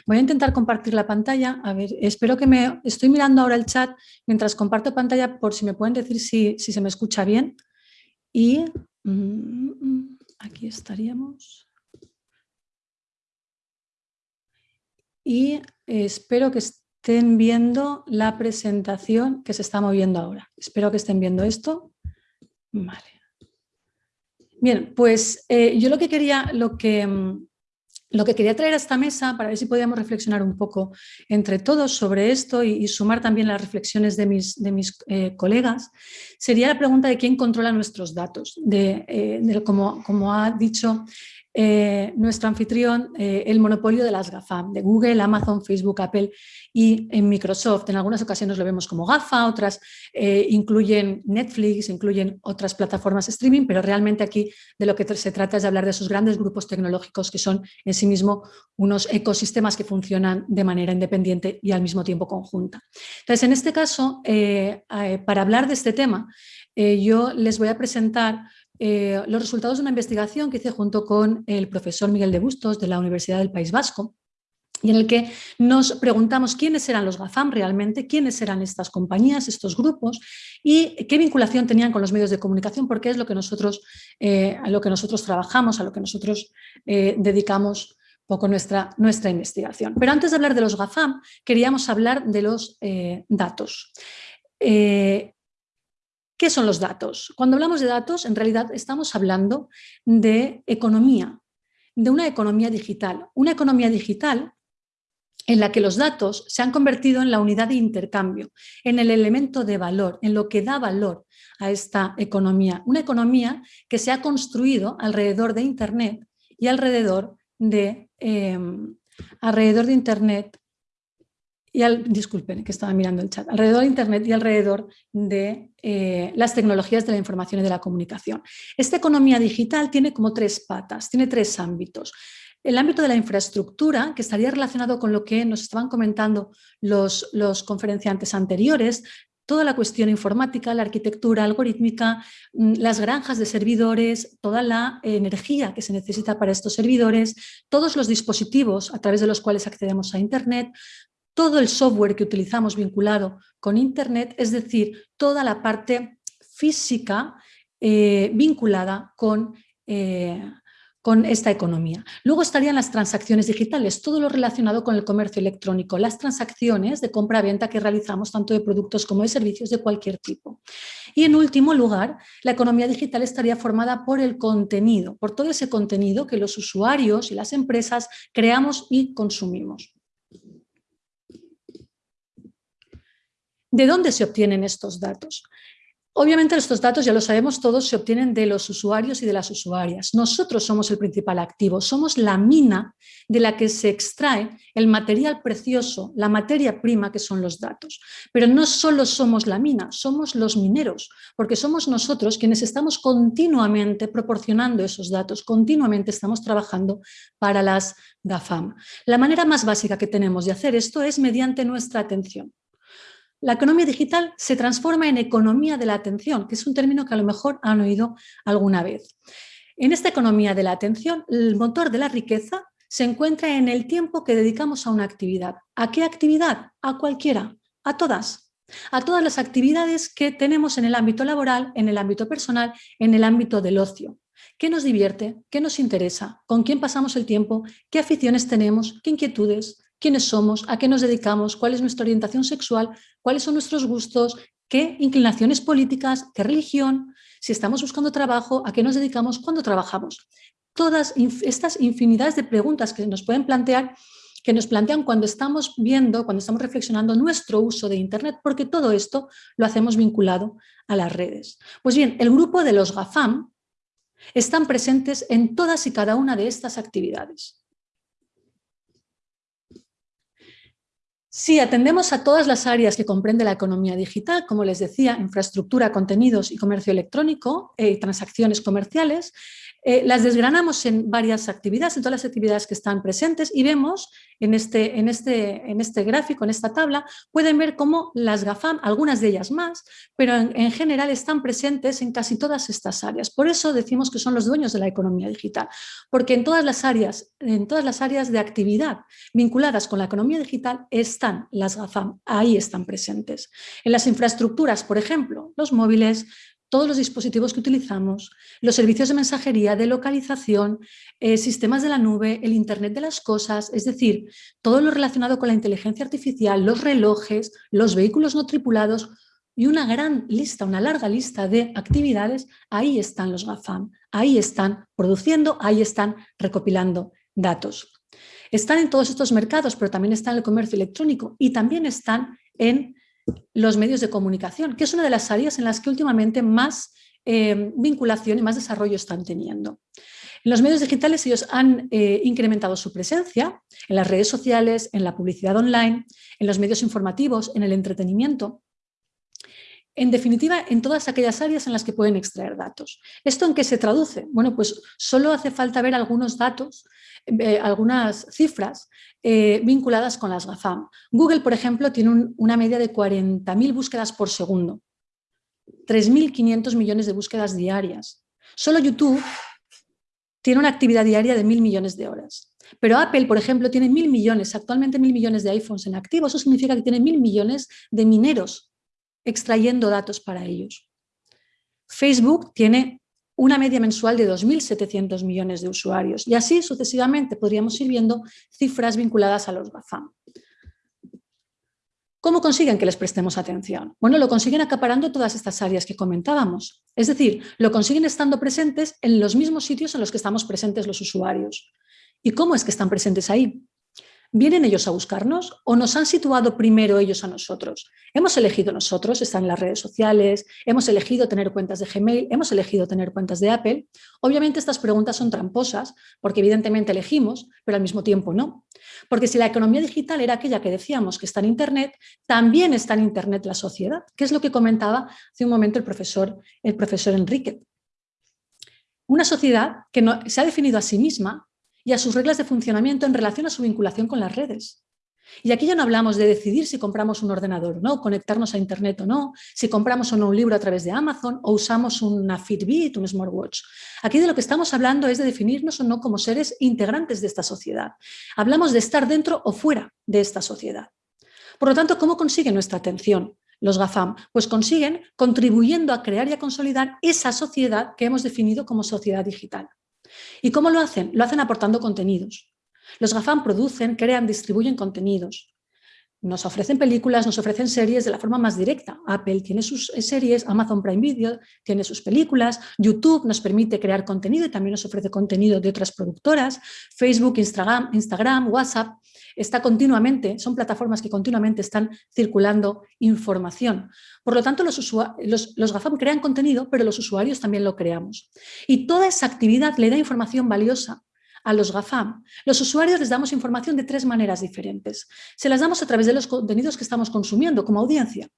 Voy a intentar compartir la pantalla. A ver, espero que me... Estoy mirando ahora el chat mientras comparto pantalla por si me pueden decir si, si se me escucha bien. Y aquí estaríamos. Y espero que estén viendo la presentación que se está moviendo ahora. Espero que estén viendo esto. Vale. Bien, pues eh, yo lo que quería, lo que, mm, lo que quería traer a esta mesa, para ver si podíamos reflexionar un poco entre todos sobre esto y, sumar también las reflexiones de mis, de mis eh, colegas, sería la pregunta de quién controla nuestros datos. De, eh, como, como ha dicho eh, nuestro anfitrión eh, el monopolio de las GAFAM, de Google, Amazon, Facebook, Apple y en Microsoft. En algunas ocasiones lo vemos como GAFA, otras eh, incluyen Netflix, incluyen otras plataformas streaming, pero realmente aquí de lo que se trata es de hablar de esos grandes grupos tecnológicos que son en sí mismos unos ecosistemas que funcionan de manera independiente y al mismo tiempo conjunta. Entonces, en este caso, para hablar de este tema, yo les voy a presentar eh, los resultados de una investigación que hice junto con el profesor Miguel de Bustos de la Universidad del País Vasco y en el que nos preguntamos quiénes eran los GAFAM realmente, quiénes eran estas compañías, estos grupos y qué vinculación tenían con los medios de comunicación, porque es lo que nosotros, eh, a lo que nosotros trabajamos, a lo que nosotros eh, dedicamos poco nuestra, nuestra investigación. Pero antes de hablar de los GAFAM, queríamos hablar de los datos. ¿Qué son los datos? Cuando hablamos de datos, en realidad estamos hablando de economía, de una economía digital. Una economía digital en la que los datos se han convertido en la unidad de intercambio, en el elemento de valor, en lo que da valor a esta economía. Una economía que se ha construido alrededor de Internet y alrededor de, em, alrededor de Internet y al, disculpen que estaba mirando el chat, alrededor de Internet y alrededor de eh, las tecnologías de la información y de la comunicación. Esta economía digital tiene como tres patas, tiene tres ámbitos. El ámbito de la infraestructura, que estaría relacionado con lo que nos estaban comentando los, los conferenciantes anteriores, toda la cuestión informática, la arquitectura algorítmica, mm, las granjas de servidores, toda la energía que se necesita para estos servidores, todos los dispositivos a través de los cuales accedemos a Internet, todo el software que utilizamos vinculado con Internet, es decir, toda la parte física eh, vinculada con eh, con esta economía. Luego estarían las transacciones digitales, todo lo relacionado con el comercio electrónico, las transacciones de compra-venta que realizamos tanto de productos como de servicios de cualquier tipo. Y en último lugar, la economía digital estaría formada por el contenido, por todo ese contenido que los usuarios y las empresas creamos y consumimos. ¿De dónde se obtienen estos datos? Obviamente estos datos, ya lo sabemos todos, se obtienen de los usuarios y de las usuarias. Nosotros somos el principal activo, somos la mina de la que se extrae el material precioso, la materia prima que son los datos. Pero no solo somos la mina, somos los mineros, porque somos nosotros quienes estamos continuamente proporcionando esos datos, continuamente estamos trabajando para las GAFAM. La manera más básica que tenemos de hacer esto es mediante nuestra atención. La economía digital se transforma en economía de la atención, que es un término que a lo mejor han oído alguna vez. En esta economía de la atención, el motor de la riqueza se encuentra en el tiempo que dedicamos a una actividad. ¿A qué actividad? A cualquiera, a todas. A todas las actividades que tenemos en el ámbito laboral, en el ámbito personal, en el ámbito del ocio. ¿Qué nos divierte? ¿Qué nos interesa? ¿Con quién pasamos el tiempo? ¿Qué aficiones tenemos? ¿Qué inquietudes? Quiénes somos, a qué nos dedicamos, cuál es nuestra orientación sexual, cuáles son nuestros gustos, qué inclinaciones políticas, qué religión, si estamos buscando trabajo, a qué nos dedicamos, cuándo trabajamos. Todas estas infinidades de preguntas que nos pueden plantear, que nos plantean cuando estamos viendo, cuando estamos reflexionando nuestro uso de Internet, porque todo esto lo hacemos vinculado a las redes. Pues bien, el grupo de los GAFAM están presentes en todas y cada una de estas actividades. Si atendemos a todas las áreas que comprende la economía digital, como les decía, infraestructura, contenidos y comercio electrónico, eh, transacciones comerciales, eh, las desgranamos en varias actividades, en todas las actividades que están presentes y vemos en este, en, este, en este gráfico, en esta tabla, pueden ver cómo las GAFAM, algunas de ellas más, pero en, general están presentes en casi todas estas áreas. Por eso decimos que son los dueños de la economía digital, porque en todas las áreas, en todas las áreas de actividad vinculadas con la economía digital están las GAFAM, ahí están presentes. En las infraestructuras, por ejemplo, los móviles, todos los dispositivos que utilizamos, los servicios de mensajería, de localización, eh, sistemas de la nube, el Internet de las cosas, es decir, todo lo relacionado con la inteligencia artificial, los relojes, los vehículos no tripulados y una gran lista, una larga lista de actividades, ahí están los GAFAM, ahí están produciendo, ahí están recopilando datos. Están en todos estos mercados, pero también están en el comercio electrónico y también están en los medios de comunicación, que es una de las áreas en las que últimamente más eh, vinculación y más desarrollo están teniendo. En los medios digitales ellos han eh, incrementado su presencia en las redes sociales, en la publicidad online, en los medios informativos, en el entretenimiento. En definitiva, en todas aquellas áreas en las que pueden extraer datos. ¿Esto en qué se traduce? Bueno, pues solo hace falta ver algunos datos, eh, algunas cifras eh, vinculadas con las GAFAM. Google, por ejemplo, tiene una media de 40.000 búsquedas por segundo, 3.500 millones de búsquedas diarias. Solo YouTube tiene una actividad diaria de mil millones de horas. Pero Apple, por ejemplo, tiene mil millones, actualmente mil millones de iPhones en activo. Eso significa que tiene mil millones de mineros extrayendo datos para ellos. Facebook tiene una media mensual de 2.700 millones de usuarios y así sucesivamente podríamos ir viendo cifras vinculadas a los GAFAM. ¿Cómo consiguen que les prestemos atención? Bueno, lo consiguen acaparando todas estas áreas que comentábamos. Es decir, lo consiguen estando presentes en los mismos sitios en los que estamos presentes los usuarios. ¿Y cómo es que están presentes ahí? ¿Vienen ellos a buscarnos o nos han situado primero ellos a nosotros? Hemos elegido nosotros estar en las redes sociales, hemos elegido tener cuentas de Gmail, hemos elegido tener cuentas de Apple. Obviamente estas preguntas son tramposas porque evidentemente elegimos, pero al mismo tiempo no. Porque si la economía digital era aquella que decíamos que está en Internet, también está en Internet la sociedad, que es lo que comentaba hace un momento el profesor, el profesor Enrique. Una sociedad que no, se ha definido a sí misma y a sus reglas de funcionamiento en relación a su vinculación con las redes. Y aquí ya no hablamos de decidir si compramos un ordenador o no, conectarnos a internet o no, si compramos o no un libro a través de Amazon o usamos una Fitbit, un smartwatch. Aquí de lo que estamos hablando es de definirnos o no como seres integrantes de esta sociedad. Hablamos de estar dentro o fuera de esta sociedad. Por lo tanto, ¿cómo consiguen nuestra atención los GAFAM? Pues consiguen contribuyendo a crear y a consolidar esa sociedad que hemos definido como sociedad digital. ¿Y cómo lo hacen? Lo hacen aportando contenidos. Los GAFAM producen, crean, distribuyen contenidos. Nos ofrecen películas, nos ofrecen series de la forma más directa. Apple tiene sus series, Amazon Prime Video tiene sus películas, YouTube nos permite crear contenido y también nos ofrece contenido de otras productoras, Facebook, Instagram WhatsApp, está continuamente, son plataformas que continuamente están circulando información. Por lo tanto, los, GAFAM crean contenido, pero los usuarios también lo creamos. Y toda esa actividad le da información valiosa a los GAFAM. Los usuarios les damos información de tres maneras diferentes. Se las damos a través de los contenidos que estamos consumiendo como audiencia.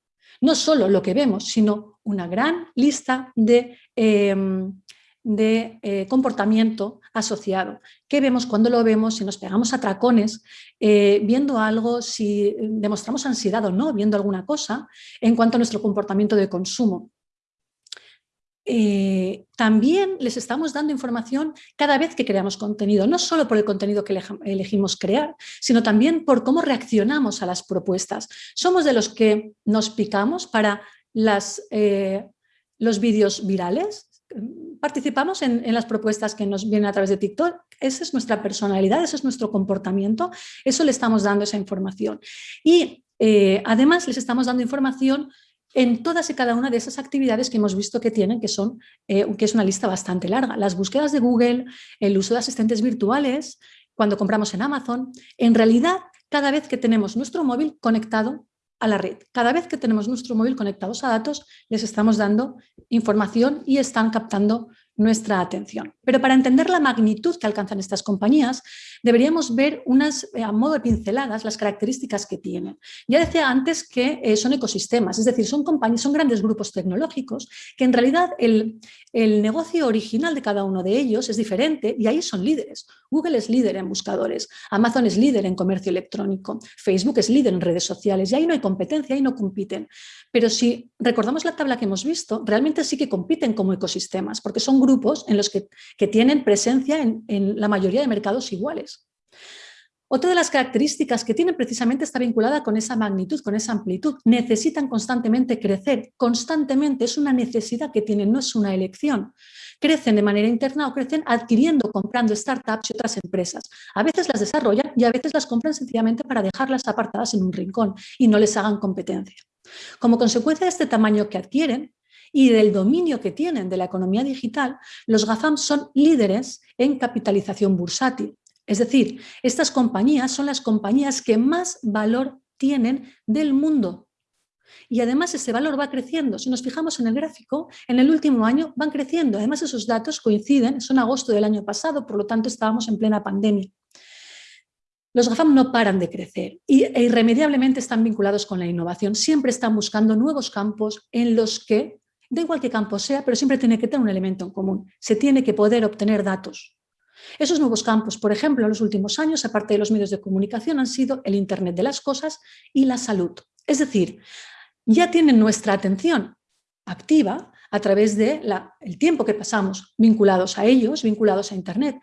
No solo lo que vemos, sino una gran lista de, em, de eh, comportamiento asociado. ¿Qué vemos cuando lo vemos? Si nos pegamos atracones eh, viendo algo, si demostramos ansiedad o no viendo alguna cosa en cuanto a nuestro comportamiento de consumo. Eh, también les estamos dando información cada vez que creamos contenido, no solo por el contenido que elegimos crear, sino también por cómo reaccionamos a las propuestas. Somos de los que nos picamos para las, los vídeos virales, participamos en, las propuestas que nos vienen a través de TikTok, esa es nuestra personalidad, ese es nuestro comportamiento, eso le estamos dando esa información. Y eh, además les estamos dando información en todas y cada una de esas actividades que hemos visto que tienen, que, son, eh, que es una lista bastante larga. Las búsquedas de Google, el uso de asistentes virtuales, cuando compramos en Amazon, en realidad cada vez que tenemos nuestro móvil conectado a la red, cada vez que tenemos nuestro móvil conectados a datos, les estamos dando información y están captando nuestra atención. Pero para entender la magnitud que alcanzan estas compañías, deberíamos ver unas, eh, a modo de pinceladas las características que tienen. Ya decía antes que eh, son ecosistemas, es decir, son, compañías, son grandes grupos tecnológicos que en realidad el, el negocio original de cada uno de ellos es diferente y ahí son líderes. Google es líder en buscadores, Amazon es líder en comercio electrónico, Facebook es líder en redes sociales y ahí no hay competencia, ahí no compiten. Pero si recordamos la tabla que hemos visto, realmente sí que compiten como ecosistemas, porque son grupos en los que, tienen presencia en, en la mayoría de mercados iguales. Otra de las características que tienen precisamente está vinculada con esa magnitud, con esa amplitud. Necesitan constantemente crecer, constantemente es una necesidad que tienen, no es una elección. Crecen de manera interna o crecen adquiriendo, comprando startups y otras empresas. A veces las desarrollan y a veces las compran sencillamente para dejarlas apartadas en un rincón y no les hagan competencia. Como consecuencia de este tamaño que adquieren y del dominio que tienen de la economía digital, los GAFAM son líderes en capitalización bursátil. Es decir, estas compañías son las compañías que más valor tienen del mundo. Y además ese valor va creciendo. Si nos fijamos en el gráfico, en el último año van creciendo. Además esos datos coinciden, son agosto del año pasado, por lo tanto estábamos en plena pandemia. Los GAFAM no paran de crecer e irremediablemente están vinculados con la innovación. Siempre están buscando nuevos campos en los que, da igual qué campo sea, pero siempre tiene que tener un elemento en común. Se tiene que poder obtener datos. Esos nuevos campos, por ejemplo, en los últimos años, aparte de los medios de comunicación, han sido el Internet de las cosas y la salud. Es decir, ya tienen nuestra atención activa a través del el tiempo que pasamos vinculados a ellos, vinculados a Internet,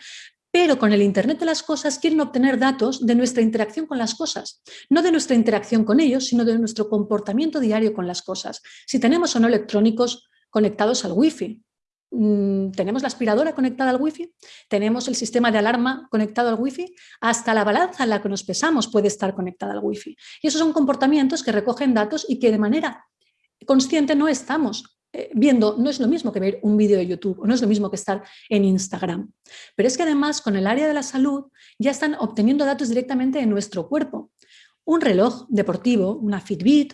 pero con el Internet de las cosas quieren obtener datos de nuestra interacción con las cosas, no de nuestra interacción con ellos, sino de nuestro comportamiento diario con las cosas. Si tenemos o no electrónicos conectados al wifi, mm, tenemos la aspiradora conectada al wifi, tenemos el sistema de alarma conectado al wifi, hasta la balanza en la que nos pesamos puede estar conectada al wifi. Y esos son comportamientos que recogen datos y que de manera consciente no estamos viendo, no es lo mismo que ver un vídeo de YouTube o no es lo mismo que estar en Instagram. Pero es que además con el área de la salud ya están obteniendo datos directamente de nuestro cuerpo. Un reloj deportivo, una Fitbit,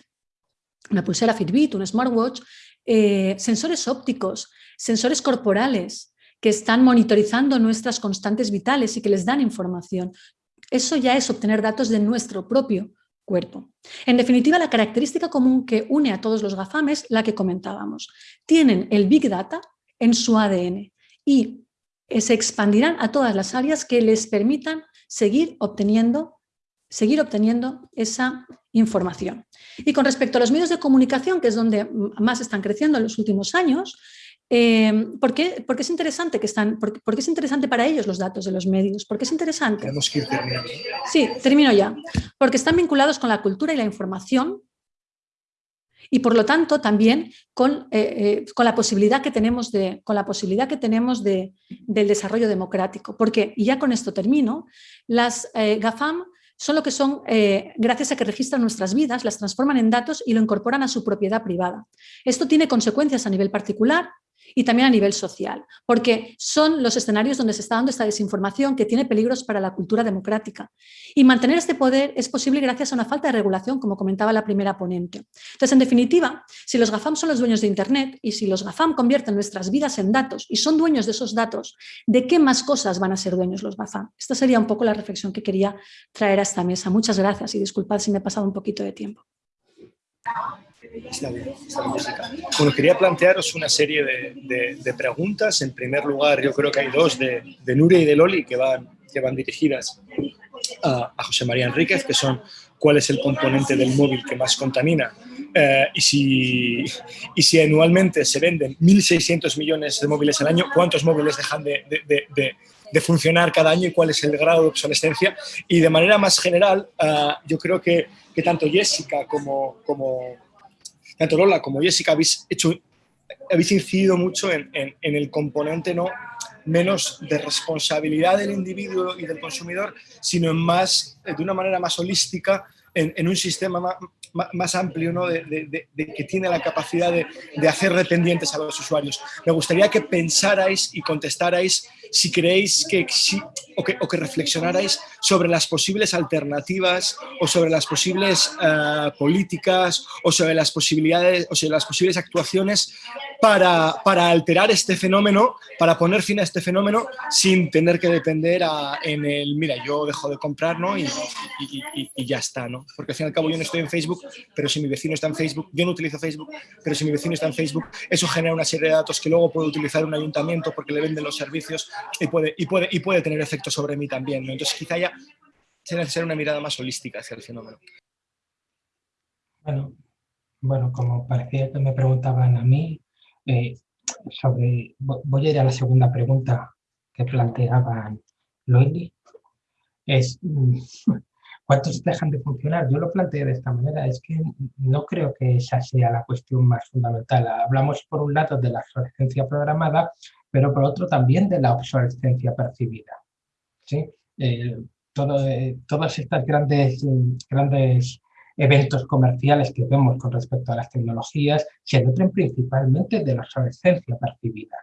una pulsera Fitbit, un smartwatch, eh, sensores ópticos, sensores corporales que están monitorizando nuestras constantes vitales y que les dan información. Eso ya es obtener datos de nuestro propio cuerpo. En definitiva, la característica común que une a todos los GAFAM es la que comentábamos. Tienen el Big Data en su ADN y se expandirán a todas las áreas que les permitan seguir obteniendo, seguir obteniendo esa información. Y con respecto a los medios de comunicación, que es donde más están creciendo en los últimos años, eh, ¿por, qué, es interesante que están, por, es interesante para ellos los datos de los medios? ¿Por qué es interesante? Tenemos que ir terminando. Sí, termino ya. Porque están vinculados con la cultura y la información y por lo tanto también con, eh, eh, con la posibilidad que tenemos, de, con la posibilidad que tenemos de, del desarrollo democrático. Porque, y ya con esto termino, las GAFAM son lo que son, gracias a que registran nuestras vidas, las transforman en datos y lo incorporan a su propiedad privada. Esto tiene consecuencias a nivel particular, y también a nivel social, porque son los escenarios donde se está dando esta desinformación que tiene peligros para la cultura democrática. Y mantener este poder es posible gracias a una falta de regulación, como comentaba la primera ponente. Entonces, en definitiva, si los GAFAM son los dueños de Internet y si los GAFAM convierten nuestras vidas en datos y son dueños de esos datos, ¿de qué más cosas van a ser dueños los GAFAM? Esta sería un poco la reflexión que quería traer a esta mesa. Muchas gracias y disculpad si me he pasado un poquito de tiempo. Está bien, Bueno, quería plantearos una serie de, preguntas. En primer lugar, yo creo que hay dos de, Nuria y de Loli que van, que van dirigidas a, José María Enríquez, que son cuál es el componente del móvil que más contamina eh, y, si, y si anualmente se venden 1.600 millones de móviles al año, ¿cuántos móviles dejan de, de, funcionar cada año y cuál es el grado de obsolescencia? Y de manera más general, eh, yo creo que, que tanto Jessica como, como, tanto Lola como Jessica habéis, hecho, habéis incidido mucho en, el componente no menos de responsabilidad del individuo y del consumidor, sino en más, de una manera más holística, en, un sistema más, amplio ¿no? de, que tiene la capacidad de, hacer dependientes a los usuarios. Me gustaría que pensarais y contestarais si creéis que, o que, o que reflexionarais sobre las posibles alternativas o sobre las posibles eh, políticas o sobre las posibilidades o sobre las posibles actuaciones para, para, alterar este fenómeno, para poner fin a este fenómeno sin tener que depender en el, mira, yo dejo de comprar ¿no? y, y, ya está, ¿no? Porque al fin y al cabo yo no estoy en Facebook, pero si mi vecino está en Facebook, yo no utilizo Facebook, pero si mi vecino está en Facebook, eso genera una serie de datos que luego puede utilizar un ayuntamiento porque le venden los servicios y puede, y puede, y puede tener efecto sobre mí también. Entonces quizá ya sea necesaria una mirada más holística hacia el fenómeno. Bueno, bueno, como parecía que me preguntaban a mí, eh, sobre, voy a ir a la segunda pregunta que planteaban Loeli, es mm, ¿cuántos dejan de funcionar? Yo lo planteé de esta manera, es que no creo que esa sea la cuestión más fundamental. Hablamos por un lado de la obsolescencia programada, pero por otro también de la obsolescencia percibida. ¿sí? Eh, todo, eh, todas estas grandes, grandes eventos comerciales que vemos con respecto a las tecnologías se nutren principalmente de la obsolescencia percibida.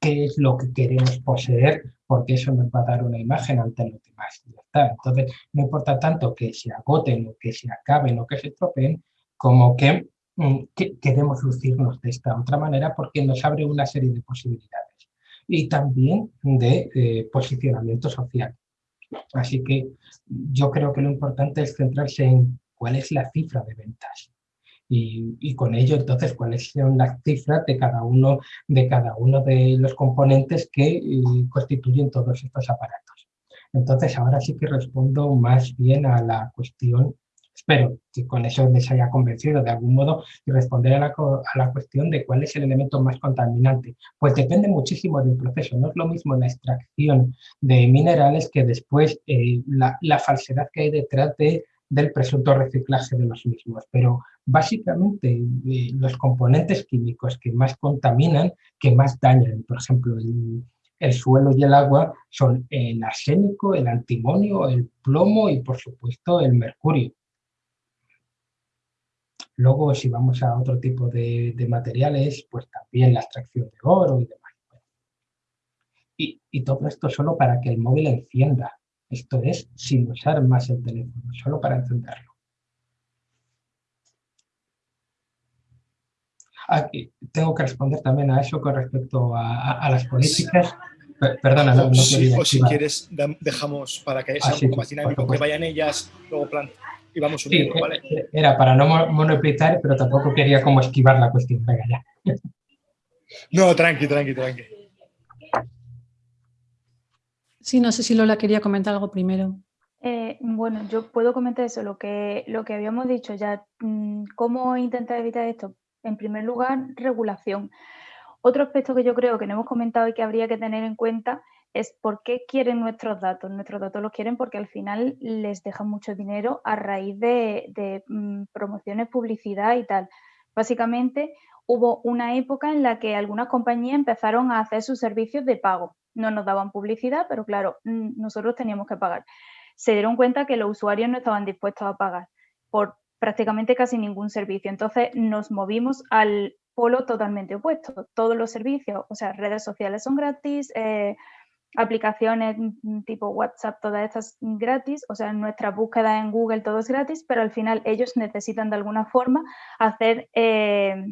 ¿Qué es lo que queremos poseer? Porque eso nos va a dar una imagen ante los demás. Entonces, no importa tanto que se agoten o que se acaben o que se estropeen, como que, mm, queremos lucirnos de esta otra manera porque nos abre una serie de posibilidades. Y también de eh, posicionamiento social. Así que yo creo que lo importante es centrarse en cuál es la cifra de ventas. Y, con ello, entonces, cuáles son las cifras de cada uno de, cada uno de los componentes que eh, constituyen todos estos aparatos. Entonces, ahora sí que respondo más bien a la cuestión Espero que con eso les haya convencido de algún modo y responder a la, a la, cuestión de cuál es el elemento más contaminante. Pues depende muchísimo del proceso. No es lo mismo la extracción de minerales que después eh, la, la, falsedad que hay detrás de, del presunto reciclaje de los mismos. Pero básicamente eh, los componentes químicos que más contaminan, que más dañan, por ejemplo, el, el suelo y el agua son el arsénico, el antimonio, el plomo y por supuesto el mercurio. Luego, si vamos a otro tipo de, materiales, pues también la extracción de oro y demás. Y, y, todo esto solo para que el móvil encienda. Esto es sin usar más el teléfono, solo para encenderlo. Aquí tengo que responder también a eso con respecto a, las políticas. Perdona, no, o si quieres, dejamos para que sea un poco más dinámico, que vayan ellas, luego y vamos uniendo, sí, ¿vale? Era para no monopolizar, pero tampoco quería como esquivar la cuestión. Venga, ya. No, tranqui, tranqui, tranqui. Sí, no sé si Lola quería comentar algo primero. Eh, bueno, yo puedo comentar eso, lo que, lo que habíamos dicho ya. Mm, ¿Cómo intentar evitar esto? En primer lugar, regulación. Otro aspecto que yo creo que no hemos comentado y que habría que tener en cuenta es por qué quieren nuestros datos. Nuestros datos los quieren porque al final les dejan mucho dinero a raíz de, mm, promociones, publicidad y tal. Básicamente hubo una época en la que algunas compañías empezaron a hacer sus servicios de pago. No nos daban publicidad, pero claro, mm, nosotros teníamos que pagar. Se dieron cuenta que los usuarios no estaban dispuestos a pagar por prácticamente casi ningún servicio. Entonces nos movimos al polo totalmente opuesto. Todos los servicios, o sea, redes sociales son gratis, eh, aplicaciones tipo WhatsApp, todas estas gratis, o sea, nuestra búsqueda en Google todo es gratis, pero al final ellos necesitan de alguna forma hacer eh,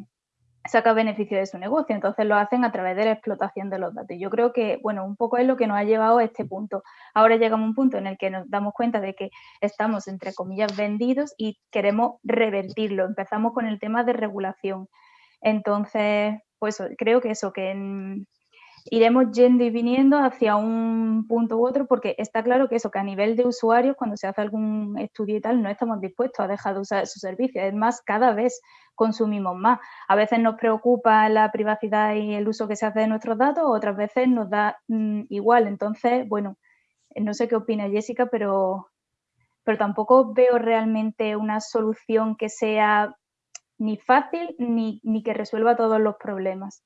saca beneficio de su negocio. Entonces lo hacen a través de la explotación de los datos. Yo creo que, bueno, un poco es lo que nos ha llevado a este punto. Ahora llegamos a un punto en el que nos damos cuenta de que estamos, entre comillas, vendidos y queremos revertirlo. Empezamos con el tema de regulación. Entonces, pues creo que eso, que en, iremos yendo y viniendo hacia un punto u otro, porque está claro que eso, que a nivel de usuarios, cuando se hace algún estudio y tal, no estamos dispuestos a dejar de usar su servicio. Es más, cada vez consumimos más. A veces nos preocupa la privacidad y el uso que se hace de nuestros datos, otras veces nos da mm, igual. Entonces, bueno, no sé qué opina Jessica, pero, pero tampoco veo realmente una solución que sea ni fácil ni, ni que resuelva todos los problemas.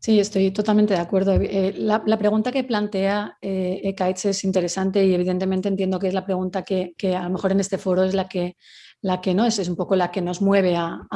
Sí, estoy totalmente de acuerdo. Eh, la, pregunta que plantea eh, es interesante y evidentemente entiendo que es la pregunta que, que, a lo mejor en este foro es la que la que no es, es un poco la que nos mueve a,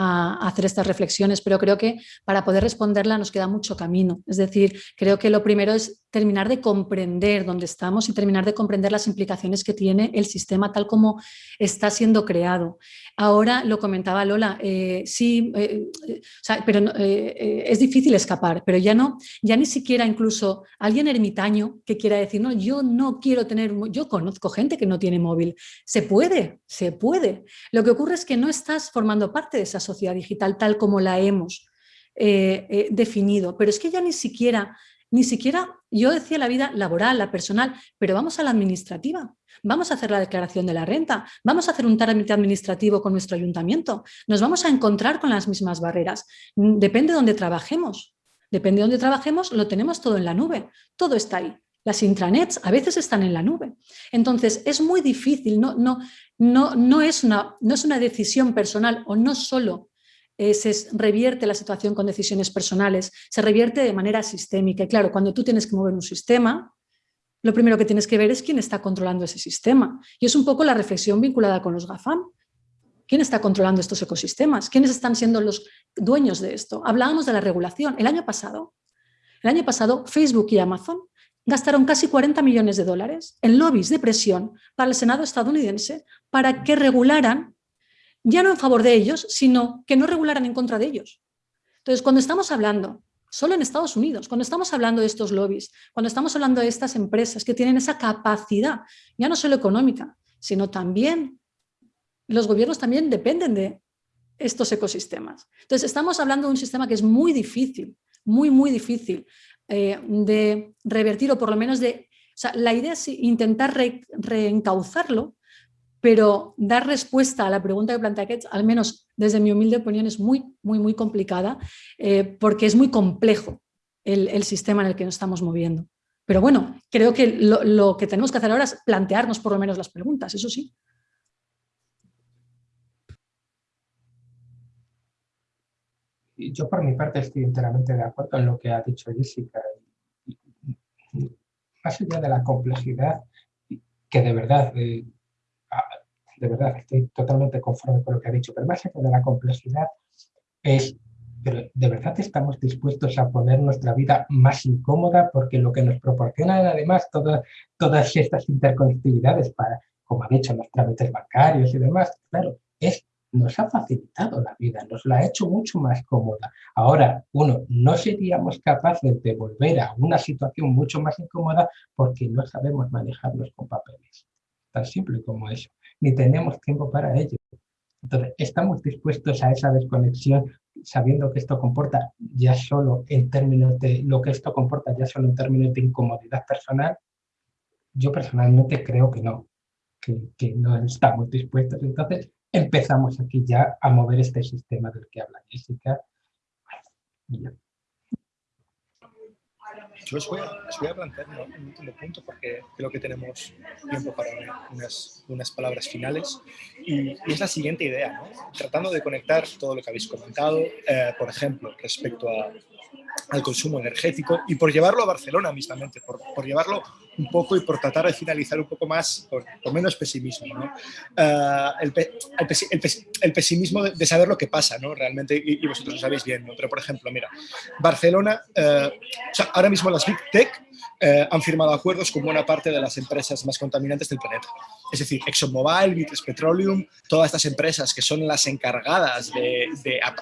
hacer estas reflexiones, pero creo que para poder responderla nos queda mucho camino. Es decir, creo que lo primero es terminar de comprender dónde estamos y terminar de comprender las implicaciones que tiene el sistema tal como está siendo creado. Ahora lo comentaba Lola, eh, sí, eh, eh, pero es difícil escapar, pero ya no, ya ni siquiera incluso alguien ermitaño que quiera decir, no, yo no quiero tener, yo conozco gente que no tiene móvil. Se puede, se puede. Lo que ocurre es que no estás formando parte de esa sociedad digital tal como la hemos eh, eh, definido, pero es que ya ni siquiera, ni siquiera, yo decía la vida laboral, la personal, pero vamos a la administrativa, vamos a hacer la declaración de la renta, vamos a hacer un trámite administrativo con nuestro ayuntamiento, nos vamos a encontrar con las mismas barreras, depende de dónde trabajemos, depende de dónde trabajemos, lo tenemos todo en la nube, todo está ahí. Las intranets a veces están en la nube. Entonces, es muy difícil, no, no, no, no, es, una, no es una decisión personal o no solo eh, se revierte la situación con decisiones personales, se revierte de manera sistémica. Y claro, cuando tú tienes que mover un sistema, lo primero que tienes que ver es quién está controlando ese sistema. Y es un poco la reflexión vinculada con los GAFAM. ¿Quién está controlando estos ecosistemas? ¿Quiénes están siendo los dueños de esto? Hablábamos de la regulación. El año pasado, el año pasado Facebook y Amazon gastaron casi 40 millones de dólares en lobbies de presión para el Senado estadounidense para que regularan, ya no en favor de ellos, sino que no regularan en contra de ellos. Entonces, cuando estamos hablando, solo en Estados Unidos, cuando estamos hablando de estos lobbies, cuando estamos hablando de estas empresas que tienen esa capacidad, ya no solo económica, sino también, los gobiernos también dependen de estos ecosistemas. Entonces, estamos hablando de un sistema que es muy difícil, muy, muy difícil eh, de revertir o por lo menos de... La idea es intentar reencauzarlo pero dar respuesta a la pregunta que plantea Ketch, al menos desde mi humilde opinión, es muy, muy, muy complicada eh, porque es muy complejo el, sistema en el que nos estamos moviendo. Pero bueno, creo que lo, que tenemos que hacer ahora es plantearnos por lo menos las preguntas, eso sí. Yo por mi parte estoy enteramente de acuerdo en lo que ha dicho Jessica. Más allá de la complejidad, que de verdad, eh, de verdad estoy totalmente conforme con lo que ha dicho, pero más allá de la complejidad es pero ¿de verdad estamos dispuestos a poner nuestra vida más incómoda? Porque lo que nos proporcionan además todas, todas estas interconectividades para, como han dicho, los trámites bancarios y demás, claro, es, nos ha facilitado la vida, nos la ha hecho mucho más cómoda. Ahora, uno, no seríamos capaces de volver a una situación mucho más incómoda porque no sabemos manejarnos con papeles. Tan simple como eso. Ni tenemos tiempo para ello. Entonces, ¿estamos dispuestos a esa desconexión sabiendo que esto comporta ya solo en términos de lo que esto comporta ya solo en términos de incomodidad personal? Yo personalmente creo que no, que, no estamos dispuestos. Entonces, empezamos aquí ya a mover este sistema del que habla Jessica. Yo os voy, a, plantear un, último punto porque creo que tenemos tiempo para unas, unas palabras finales y, es la siguiente idea, ¿no? tratando de conectar todo lo que habéis comentado, eh, por ejemplo, respecto a, al consumo energético y por llevarlo a Barcelona mismamente, por, por llevarlo un poco y por tratar de finalizar un poco más, con, menos pesimismo. ¿no? Uh, el, pesimismo de, saber lo que pasa ¿no? realmente, y, vosotros lo sabéis bien, ¿no? pero por ejemplo, mira, Barcelona, sea, ahora mismo las Big Tech uh, han firmado acuerdos con buena parte de las empresas más contaminantes del planeta. Es decir, ExxonMobil, British Petroleum, todas estas empresas que son las encargadas de,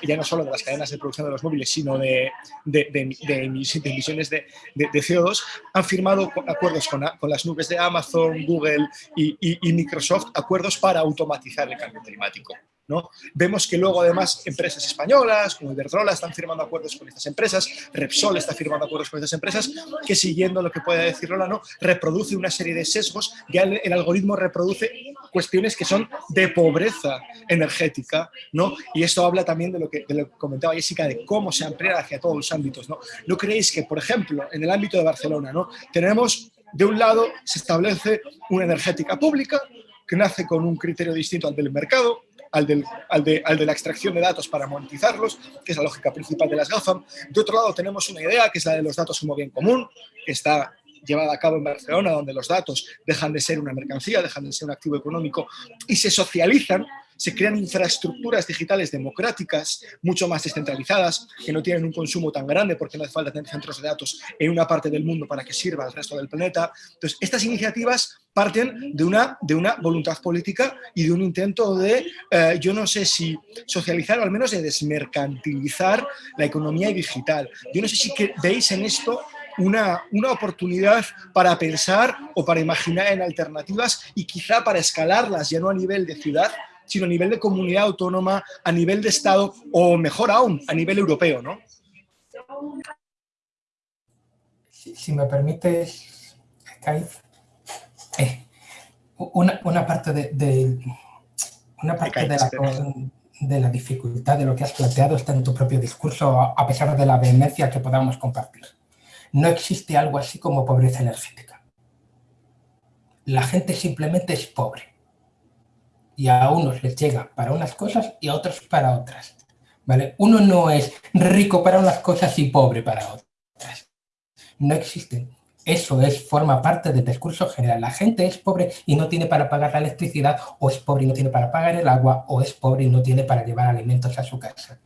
ya no solo de las cadenas de producción de los móviles, sino de, de emisiones de, CO2, han firmado acuerdos con, las nubes de Amazon, Google y, Microsoft, acuerdos para automatizar el cambio climático. ¿no? Vemos que luego además empresas españolas como Iberdrola están firmando acuerdos con estas empresas, Repsol está firmando acuerdos con estas empresas, que siguiendo lo que puede decir Lola, ¿no? reproduce una serie de sesgos, ya el, algoritmo reproduce cuestiones que son de pobreza energética, ¿no? y esto habla también de lo que, de lo que comentaba Jessica, de cómo se amplía hacia todos los ámbitos. ¿no? ¿No creéis que, por ejemplo, en el ámbito de Barcelona, ¿no? tenemos de un lado se establece una energética pública que nace con un criterio distinto al del mercado, al, del, al, de, al, de, la extracción de datos para monetizarlos, que es la lógica principal de las GAFAM. De otro lado tenemos una idea que es la de los datos como bien común, que está llevada a cabo en Barcelona, donde los datos dejan de ser una mercancía, dejan de ser un activo económico y se socializan se crean infraestructuras digitales democráticas, mucho más descentralizadas, que no tienen un consumo tan grande porque no hace falta tener centros de datos en una parte del mundo para que sirva al resto del planeta. Entonces, estas iniciativas parten de una, de una voluntad política y de un intento de, eh, yo no sé si socializar o al menos de desmercantilizar la economía digital. Yo no sé si veis en esto una, una, oportunidad para pensar o para imaginar en alternativas y quizá para escalarlas ya no a nivel de ciudad, sino a nivel de comunidad autónoma, a nivel de Estado o mejor aún, a nivel europeo, ¿no? Si, me permites, eh, una, una, parte, de, una parte de, la, de la dificultad de lo que has planteado está en tu propio discurso, a pesar de la vehemencia que podamos compartir. No existe algo así como pobreza energética. La gente simplemente es pobre y a unos les llega para unas cosas y a otros para otras. ¿vale? Uno no es rico para unas cosas y pobre para otras. No existe. Eso es, forma parte del discurso general. La gente es pobre y no tiene para pagar la electricidad, o es pobre y no tiene para pagar el agua, o es pobre y no tiene para llevar alimentos a su casa.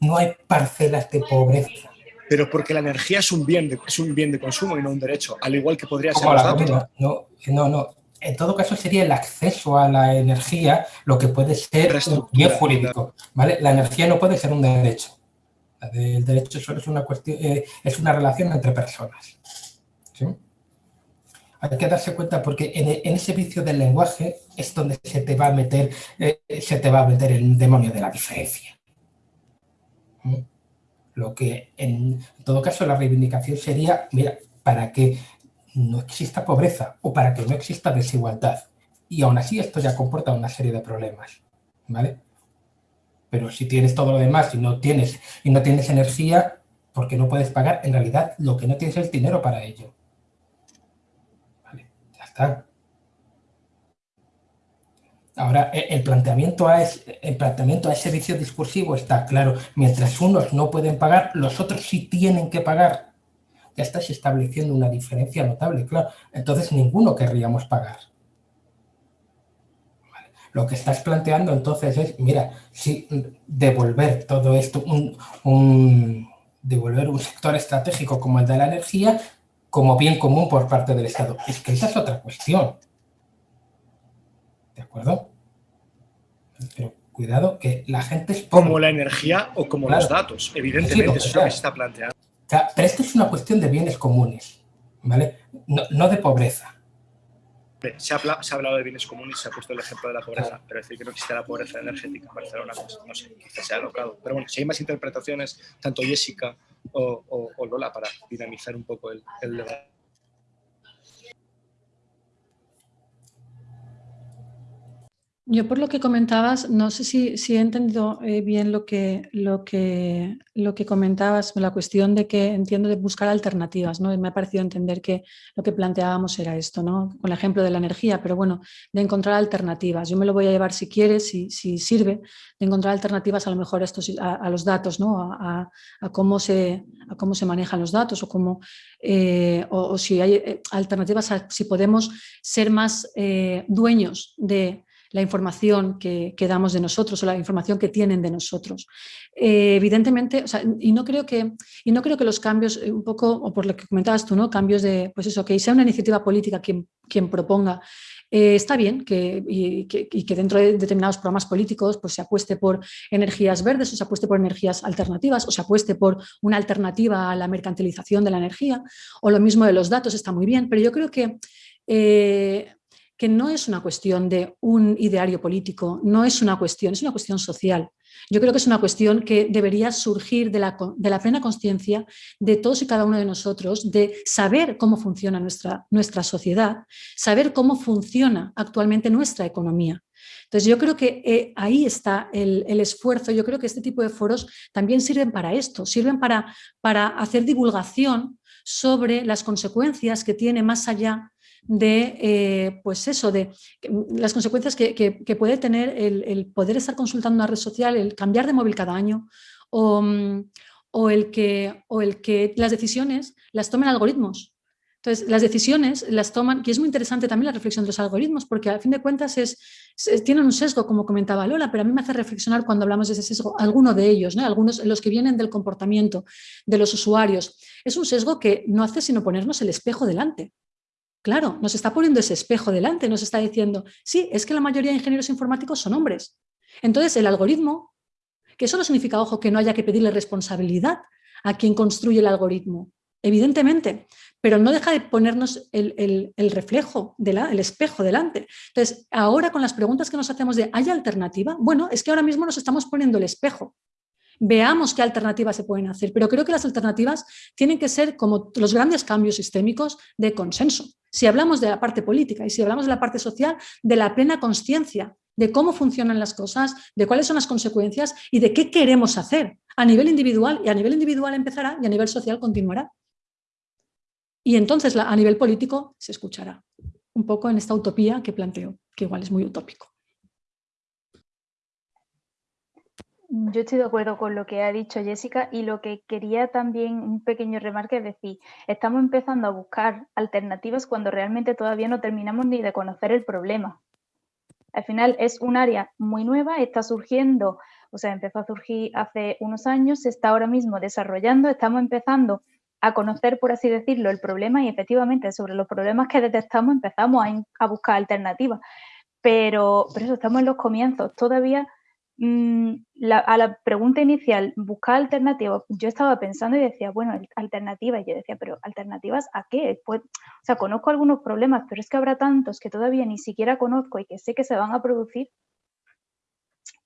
No hay parcelas de pobreza. Pero porque la energía es un bien de, es un bien de consumo y no un derecho, al igual que podría ser los datos. No, no, no en todo caso sería el acceso a la energía lo que puede ser un bien jurídico. ¿vale? La energía no puede ser un derecho. El derecho solo es una, cuestión, eh, es una relación entre personas. Hay que darse cuenta porque en, ese vicio del lenguaje es donde se te va a meter, eh, se te va a meter el demonio de la diferencia. Lo que en todo caso la reivindicación sería, mira, para que no exista pobreza o para que no exista desigualdad Y aún así esto ya comporta una serie de problemas, ¿vale? Pero si tienes todo lo demás y no tienes, y no tienes energía, porque no puedes pagar, en realidad lo que no tienes es dinero para ello. Ya está. Ahora, e, el planteamiento, a el planteamiento a ese vicio discursivo está claro. Mientras unos no pueden pagar, los otros sí tienen que pagar. Ya estás estableciendo una diferencia notable, claro. Entonces, ninguno querríamos pagar. Lo que estás planteando entonces es, mira, si devolver todo esto, un, devolver un sector estratégico como el de la energía como bien común por parte del Estado. Es que esa es otra cuestión. ¿De acuerdo? Pero cuidado que la gente es... Como la energía o como los datos, evidentemente, eso es lo que se está planteando. Pero esto es una cuestión de bienes comunes, ¿vale? no de pobreza. Se ha, hablado de bienes comunes se ha puesto el ejemplo de la pobreza, pero decir que no existe la pobreza energética en Barcelona, pues, no sé, quizás sea alocado. Pero bueno, si hay más interpretaciones, tanto Jessica o, Lola, para dinamizar un poco el, el debate. Yo por lo que comentabas, no sé si, he entendido eh, bien lo que, lo, que, lo que comentabas, la cuestión de que entiendo de buscar alternativas, ¿no? Me ha parecido entender que lo que planteábamos era esto, ¿no? Con el ejemplo de la energía, pero bueno, de encontrar alternativas. Yo me lo voy a llevar si quieres, si, si sirve, de encontrar alternativas a lo mejor a, estos, a, los datos, ¿no? A, cómo se, a cómo se manejan los datos o cómo, eh, o, si hay eh, alternativas a si podemos ser más dueños de la información que, damos de nosotros o la información que tienen de nosotros. Eh, evidentemente, y, no creo que, y no creo que los cambios, eh, un poco, o por lo que comentabas tú, ¿no? cambios de, pues eso, que sea una iniciativa política quien, quien proponga, eh, está bien que, y, que, dentro de determinados programas políticos pues, se apueste por energías verdes o se apueste por energías alternativas o se apueste por una alternativa a la mercantilización de la energía o lo mismo de los datos, está muy bien, pero yo creo que que no es una cuestión de un ideario político, no es una cuestión, es una cuestión social. Yo creo que es una cuestión que debería surgir de la, de la plena conciencia de todos y cada uno de nosotros, de saber cómo funciona nuestra, nuestra sociedad, saber cómo funciona actualmente nuestra economía. Entonces yo creo que eh, ahí está el, el, esfuerzo, yo creo que este tipo de foros también sirven para esto, sirven para, para hacer divulgación sobre las consecuencias que tiene más allá de, eh, pues eso, de mm, las consecuencias que, puede tener el, poder estar consultando una red social, el cambiar de móvil cada año mm, o, el, que, o el que las decisiones las tomen algoritmos. Entonces, las decisiones las toman, y es muy interesante también la reflexión de los algoritmos, porque a fin de cuentas es, tienen un sesgo, como comentaba Lola, pero a mí me hace reflexionar cuando hablamos de ese sesgo, alguno de ellos, ¿no? algunos los que vienen del comportamiento de los usuarios. Es un sesgo que no hace sino ponernos el espejo delante. Claro, nos está poniendo ese espejo delante, nos está diciendo, sí, es que la mayoría de ingenieros informáticos son hombres. Entonces, el algoritmo, que eso no significa, ojo, que no haya que pedirle responsabilidad a quien construye el algoritmo, evidentemente, pero no deja de ponernos el, reflejo, el espejo delante. Entonces, ahora con las preguntas que nos hacemos de ¿hay alternativa? Bueno, es que ahora mismo nos estamos poniendo el espejo veamos qué alternativas se pueden hacer. Pero creo que las alternativas tienen que ser como los grandes cambios sistémicos de consenso. Si hablamos de la parte política y si hablamos de la parte social, de la plena conciencia de cómo funcionan las cosas, de cuáles son las consecuencias y de qué queremos hacer a nivel individual. Y a nivel individual empezará y a nivel social continuará. Y entonces a nivel político se escuchará. Un poco en esta utopía que planteo, que igual es muy utópico. Yo estoy de acuerdo con lo que ha dicho Jessica y lo que quería también un pequeño remarque es decir, estamos empezando a buscar alternativas cuando realmente todavía no terminamos ni de conocer el problema. Al final es un área muy nueva, está surgiendo, o sea, empezó a surgir hace unos años, se está ahora mismo desarrollando, estamos empezando a conocer, por así decirlo, el problema y efectivamente sobre los problemas que detectamos empezamos a, buscar alternativas. Pero, pero eso, estamos en los comienzos, todavía Mm, a la pregunta inicial, buscar alternativas, yo estaba pensando y decía, bueno, alternativas, y yo decía, pero ¿alternativas a qué? Pues, o sea, conozco algunos problemas, pero es que habrá tantos que todavía ni siquiera conozco y que sé que se van a producir,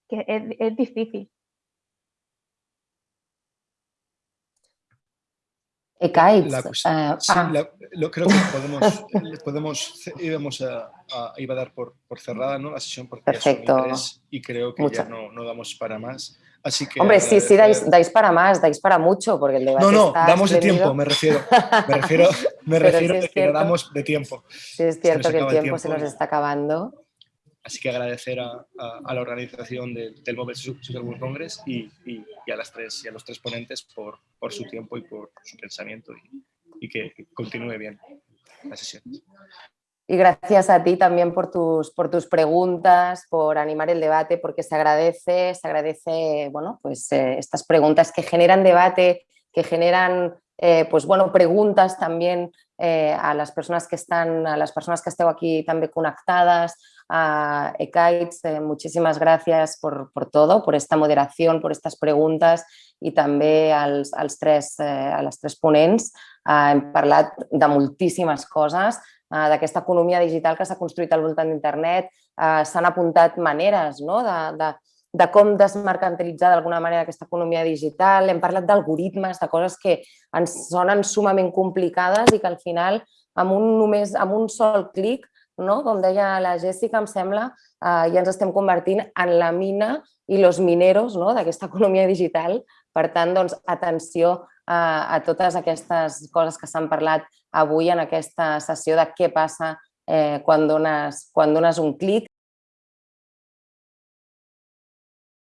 que es, difícil. La cuestión- eh, sí, ah, la- lo, creo que podemos, podemos íbamos a, a- iba a dar por, por cerrada ¿no? la sesión porque Perfecto. tres y creo que Mucha- ya no, no damos para más. Así que Hombre, sí, sí, dais, dais para más, dais para mucho, porque el debate No, no, está damos de tiempo, me refiero. Me refiero, me refiero sí de que damos de tiempo. Sí, es cierto que el acaba el tiempo se tiempo nos está acabando. Así que agradecer a, la organización del, del Mobile Social World Congress y, y- y a, las tres, y a los tres ponentes por, su tiempo y por su pensamiento y, y que continúe bien la sesión. Y gracias a ti también por tus, por tus preguntas, por animar el debate, porque se agradece, se agradece, bueno, pues eh, estas preguntas que generan debate, que generan, eh, pues bueno, preguntas también eh, a las personas que están, a las persones que esteu aquí també connectades, a Ekites, eh, muchísimas gracias por, por todo, por esta moderación, por estas preguntas i també als, als tres, eh, a les tres ponents. Eh, hem parlat de moltíssimes coses, eh, d'aquesta economia digital que s'ha construït al voltant d'internet, eh, s'han apuntat maneres no? de, de, de com desmercantilitzar d'alguna manera aquesta economia digital, hem parlat d'algoritmes, de coses que ens sonen sumament complicades i que al final amb un, només, amb un sol clic, no? com deia la Jessica, em sembla, eh, ja ens estem convertint en la mina i los mineros no? d'aquesta economia digital. Per tant, doncs, atenció a, a totes aquestes coses que s'han parlat avui en aquesta sessió de què passa eh, quan, dones, quan dones un clic